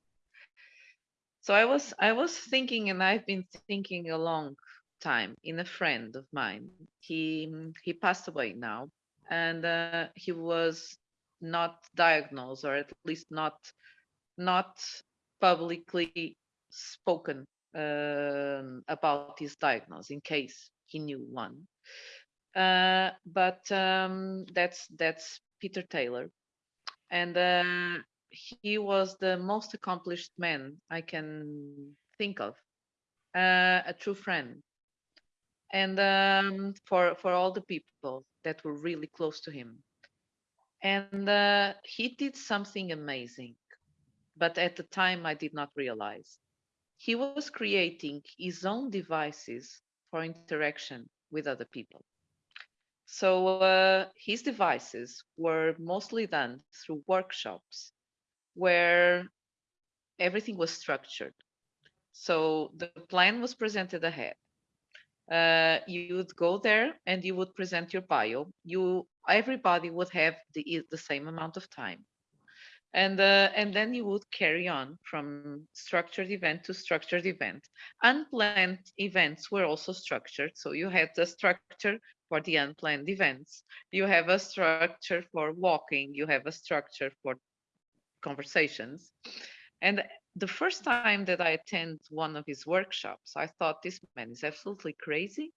So I was I was thinking and I've been thinking a long time in a friend of mine. He he passed away now and uh, he was not diagnosed or at least not not publicly spoken uh, about his diagnosis in case he knew one. Uh, but um, that's that's Peter Taylor, and uh, he was the most accomplished man I can think of, uh, a true friend, and um, for for all the people that were really close to him, and uh, he did something amazing but at the time I did not realize. He was creating his own devices for interaction with other people. So uh, his devices were mostly done through workshops where everything was structured. So the plan was presented ahead. Uh, you would go there and you would present your bio. You everybody would have the the same amount of time and uh, and then you would carry on from structured event to structured event unplanned events were also structured so you had the structure for the unplanned events you have a structure for walking you have a structure for conversations. And the first time that I attend one of his workshops, I thought this man is absolutely crazy.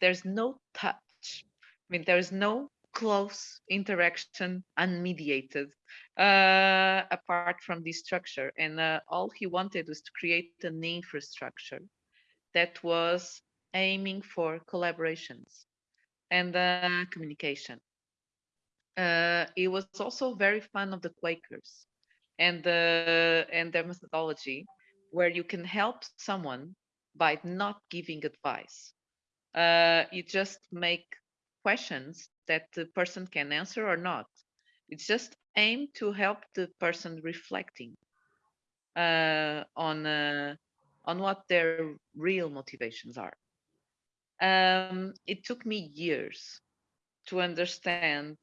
There's no touch. I mean, there's no close interaction unmediated uh, apart from this structure. And uh, all he wanted was to create an infrastructure that was aiming for collaborations and uh, communication. Uh, it was also very fun of the Quakers and and their methodology, where you can help someone by not giving advice. Uh, you just make questions that the person can answer or not. It's just aimed to help the person reflecting uh, on uh, on what their real motivations are. Um, it took me years to understand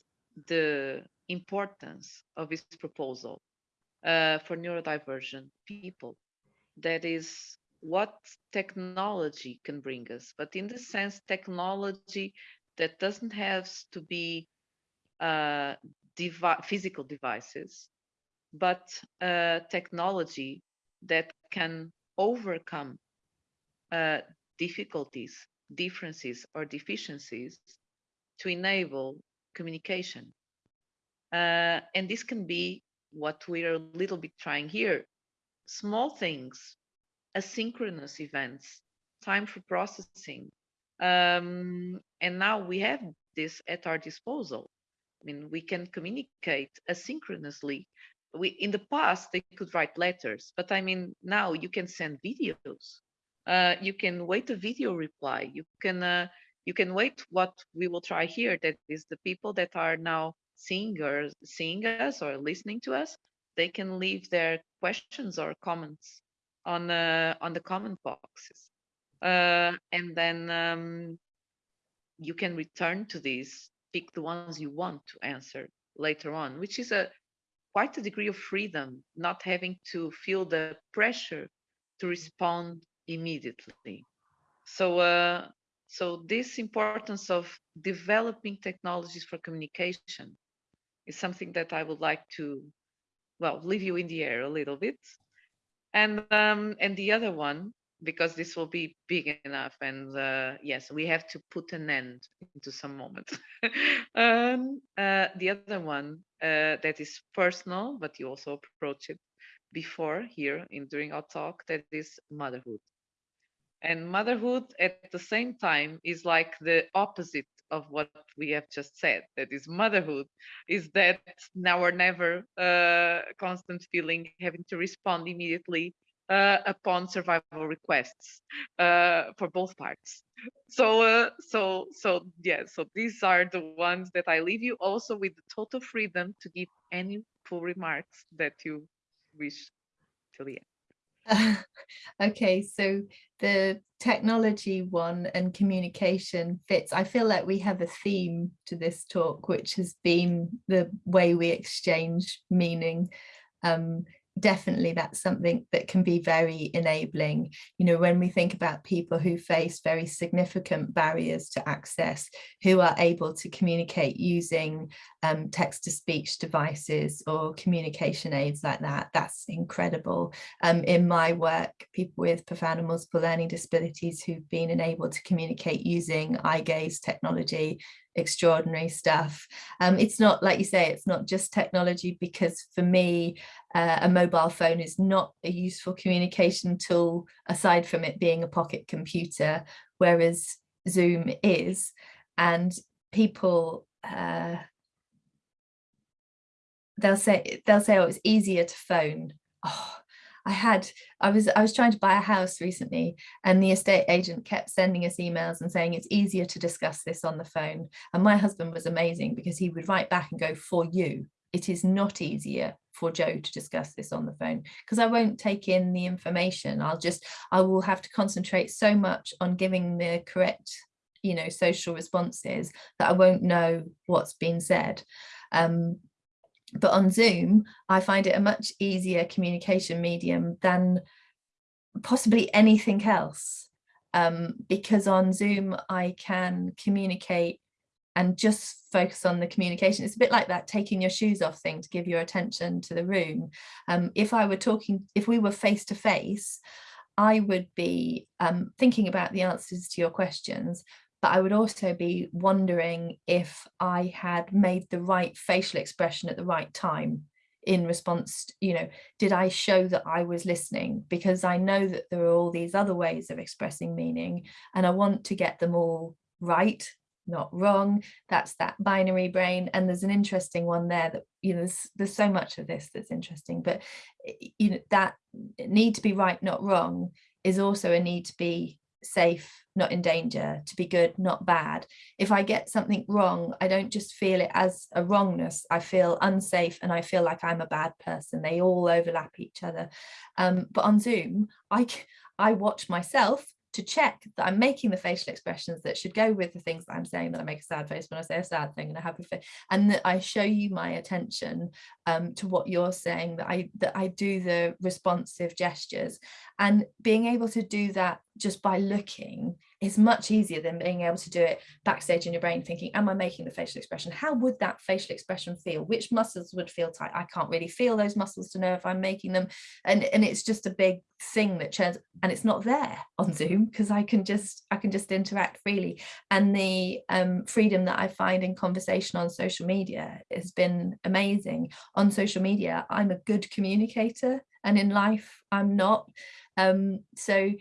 the importance of this proposal uh, for neurodivergent people. That is what technology can bring us, but in the sense, technology that doesn't have to be uh, devi physical devices, but uh, technology that can overcome uh, difficulties, differences, or deficiencies to enable communication. Uh, and this can be what we're a little bit trying here. Small things, asynchronous events, time for processing. Um, and now we have this at our disposal. I mean, we can communicate asynchronously. We, in the past, they could write letters, but I mean, now you can send videos. Uh, you can wait a video reply. You can uh, you can wait what we will try here. That is the people that are now seeing or seeing us or listening to us, they can leave their questions or comments on uh, on the comment boxes, uh, and then um, you can return to these, pick the ones you want to answer later on, which is a quite a degree of freedom, not having to feel the pressure to respond immediately. So, uh, so this importance of developing technologies for communication is something that I would like to, well, leave you in the air a little bit. And um, and the other one, because this will be big enough, and uh, yes, we have to put an end into some moment. [LAUGHS] um, uh, the other one uh, that is personal, but you also approach it before here in during our talk, that is motherhood. And motherhood at the same time is like the opposite of what we have just said that is motherhood is that now or never uh, constant feeling having to respond immediately upon survival requests uh, for both parts so uh, so so yeah so these are the ones that i leave you also with the total freedom to give any full remarks that you wish till the end [LAUGHS] okay, so the technology one and communication fits. I feel like we have a theme to this talk, which has been the way we exchange meaning. Um, definitely that's something that can be very enabling. You know, when we think about people who face very significant barriers to access, who are able to communicate using um, text-to-speech devices or communication aids like that, that's incredible. Um, in my work, people with profound and multiple learning disabilities who've been enabled to communicate using eye gaze technology extraordinary stuff. Um, it's not, like you say, it's not just technology because for me, uh, a mobile phone is not a useful communication tool aside from it being a pocket computer, whereas Zoom is. And people, uh, they'll say, they'll say, oh, it's easier to phone. Oh, I had, I was, I was trying to buy a house recently and the estate agent kept sending us emails and saying it's easier to discuss this on the phone. And my husband was amazing because he would write back and go for you. It is not easier for Joe to discuss this on the phone because I won't take in the information. I'll just, I will have to concentrate so much on giving the correct, you know, social responses that I won't know what's been said. Um, but on Zoom, I find it a much easier communication medium than possibly anything else. Um, because on Zoom, I can communicate and just focus on the communication. It's a bit like that taking your shoes off thing to give your attention to the room. Um, if I were talking, if we were face to face, I would be um, thinking about the answers to your questions, but I would also be wondering if I had made the right facial expression at the right time in response, you know, did I show that I was listening? Because I know that there are all these other ways of expressing meaning and I want to get them all right not wrong that's that binary brain and there's an interesting one there that you know there's, there's so much of this that's interesting but eh, you know that eh, need to be right not wrong is also a need to be safe not in danger to be good not bad. If i get something wrong i don't just feel it as a wrongness. I feel unsafe and i feel like i'm a bad person. They all overlap each other. Um, but on zoom i i watch myself to check that I'm making the facial expressions that should go with the things that I'm saying, that I make a sad face when I say a sad thing and a happy face, and that I show you my attention um, to what you're saying, that I that I do the responsive gestures. And being able to do that just by looking is much easier than being able to do it backstage in your brain thinking, am I making the facial expression? How would that facial expression feel? Which muscles would feel tight? I can't really feel those muscles to know if I'm making them. And, and it's just a big thing that turns and it's not there on Zoom because I can just I can just interact freely. And the um, freedom that I find in conversation on social media has been amazing. On social media, I'm a good communicator and in life I'm not. Um, so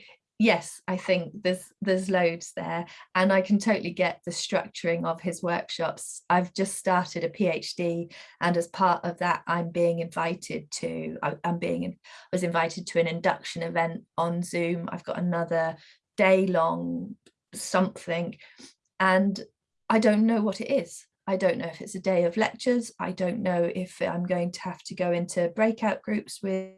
yes, I think there's there's loads there and I can totally get the structuring of his workshops. I've just started a PhD and as part of that I'm being invited to, I, am being, was invited to an induction event on Zoom. I've got another day long something and I don't know what it is. I don't know if it's a day of lectures. I don't know if I'm going to have to go into breakout groups with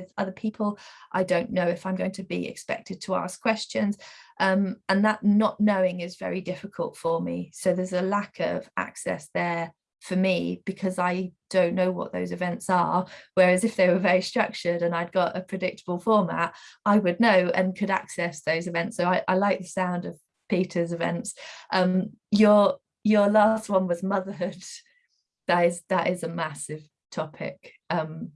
with other people. I don't know if I'm going to be expected to ask questions. Um, and that not knowing is very difficult for me. So there's a lack of access there for me because I don't know what those events are. Whereas if they were very structured and I'd got a predictable format, I would know and could access those events. So I, I like the sound of Peter's events. Um, your your last one was motherhood. [LAUGHS] That is that is a massive topic. Um,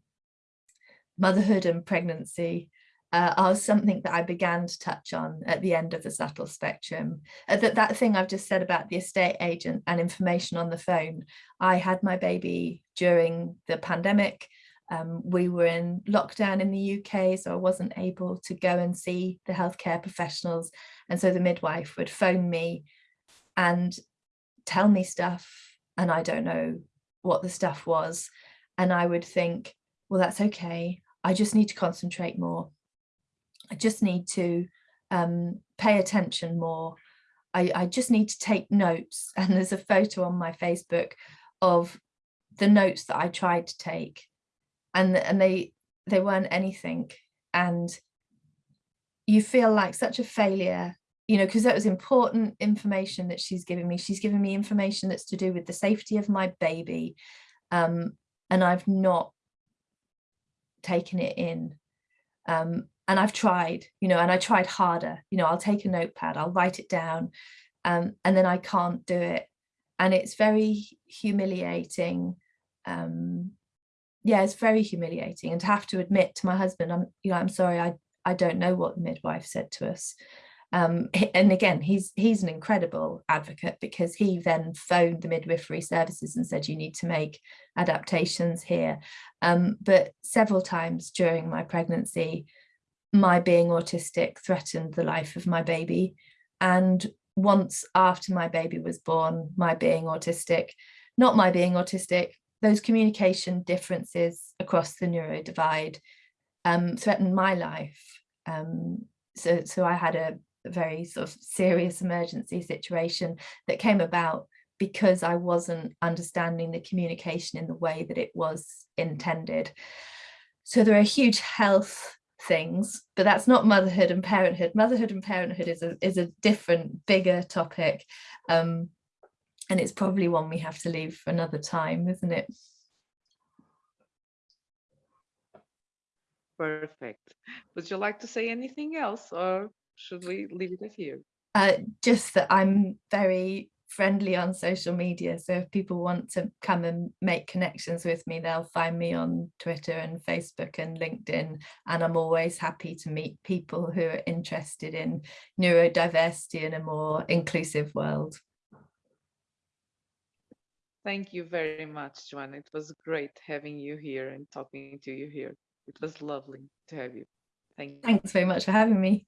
motherhood and pregnancy uh, are something that I began to touch on at the end of the subtle spectrum. Uh, that, that thing I've just said about the estate agent and information on the phone, I had my baby during the pandemic. Um, we were in lockdown in the UK, so I wasn't able to go and see the healthcare professionals. And so the midwife would phone me and tell me stuff, and I don't know what the stuff was. And I would think, well, that's okay. I just need to concentrate more. I just need to um, pay attention more. I, I just need to take notes. [LAUGHS] And there's a photo on my Facebook of the notes that I tried to take and, and they, they weren't anything. And you feel like such a failure, you know, because that was important information that she's giving me. She's giving me information that's to do with the safety of my baby. Um, and I've not taken it in. Um, and I've tried, you know, and I tried harder, you know, I'll take a notepad, I'll write it down, um, and then I can't do it. And it's very humiliating. Um, yeah, it's very humiliating. And to have to admit to my husband, I'm, you know, I'm sorry, I, I don't know what the midwife said to us. Um, and again, he's he's an incredible advocate because he then phoned the midwifery services and said, you need to make adaptations here. Um, but several times during my pregnancy, my being autistic threatened the life of my baby. And once after my baby was born, my being autistic, not my being autistic, those communication differences across the neuro divide um, threatened my life. Um, so, so I had a very sort of serious emergency situation that came about because I wasn't understanding the communication in the way that it was intended. So there are huge health things, but that's not motherhood and parenthood. Motherhood and parenthood is a, is a different, bigger topic. Um, and it's probably one we have to leave for another time, isn't it? Perfect. Would you like to say anything else or should we leave it at you? Uh, just that I'm very friendly on social media. So if people want to come and make connections with me, they'll find me on Twitter and Facebook and LinkedIn. And I'm always happy to meet people who are interested in neurodiversity in a more inclusive world. Thank you very much, Joanna. It was great having you here and talking to you here. It was lovely to have you. Thank you. Thanks very much for having me.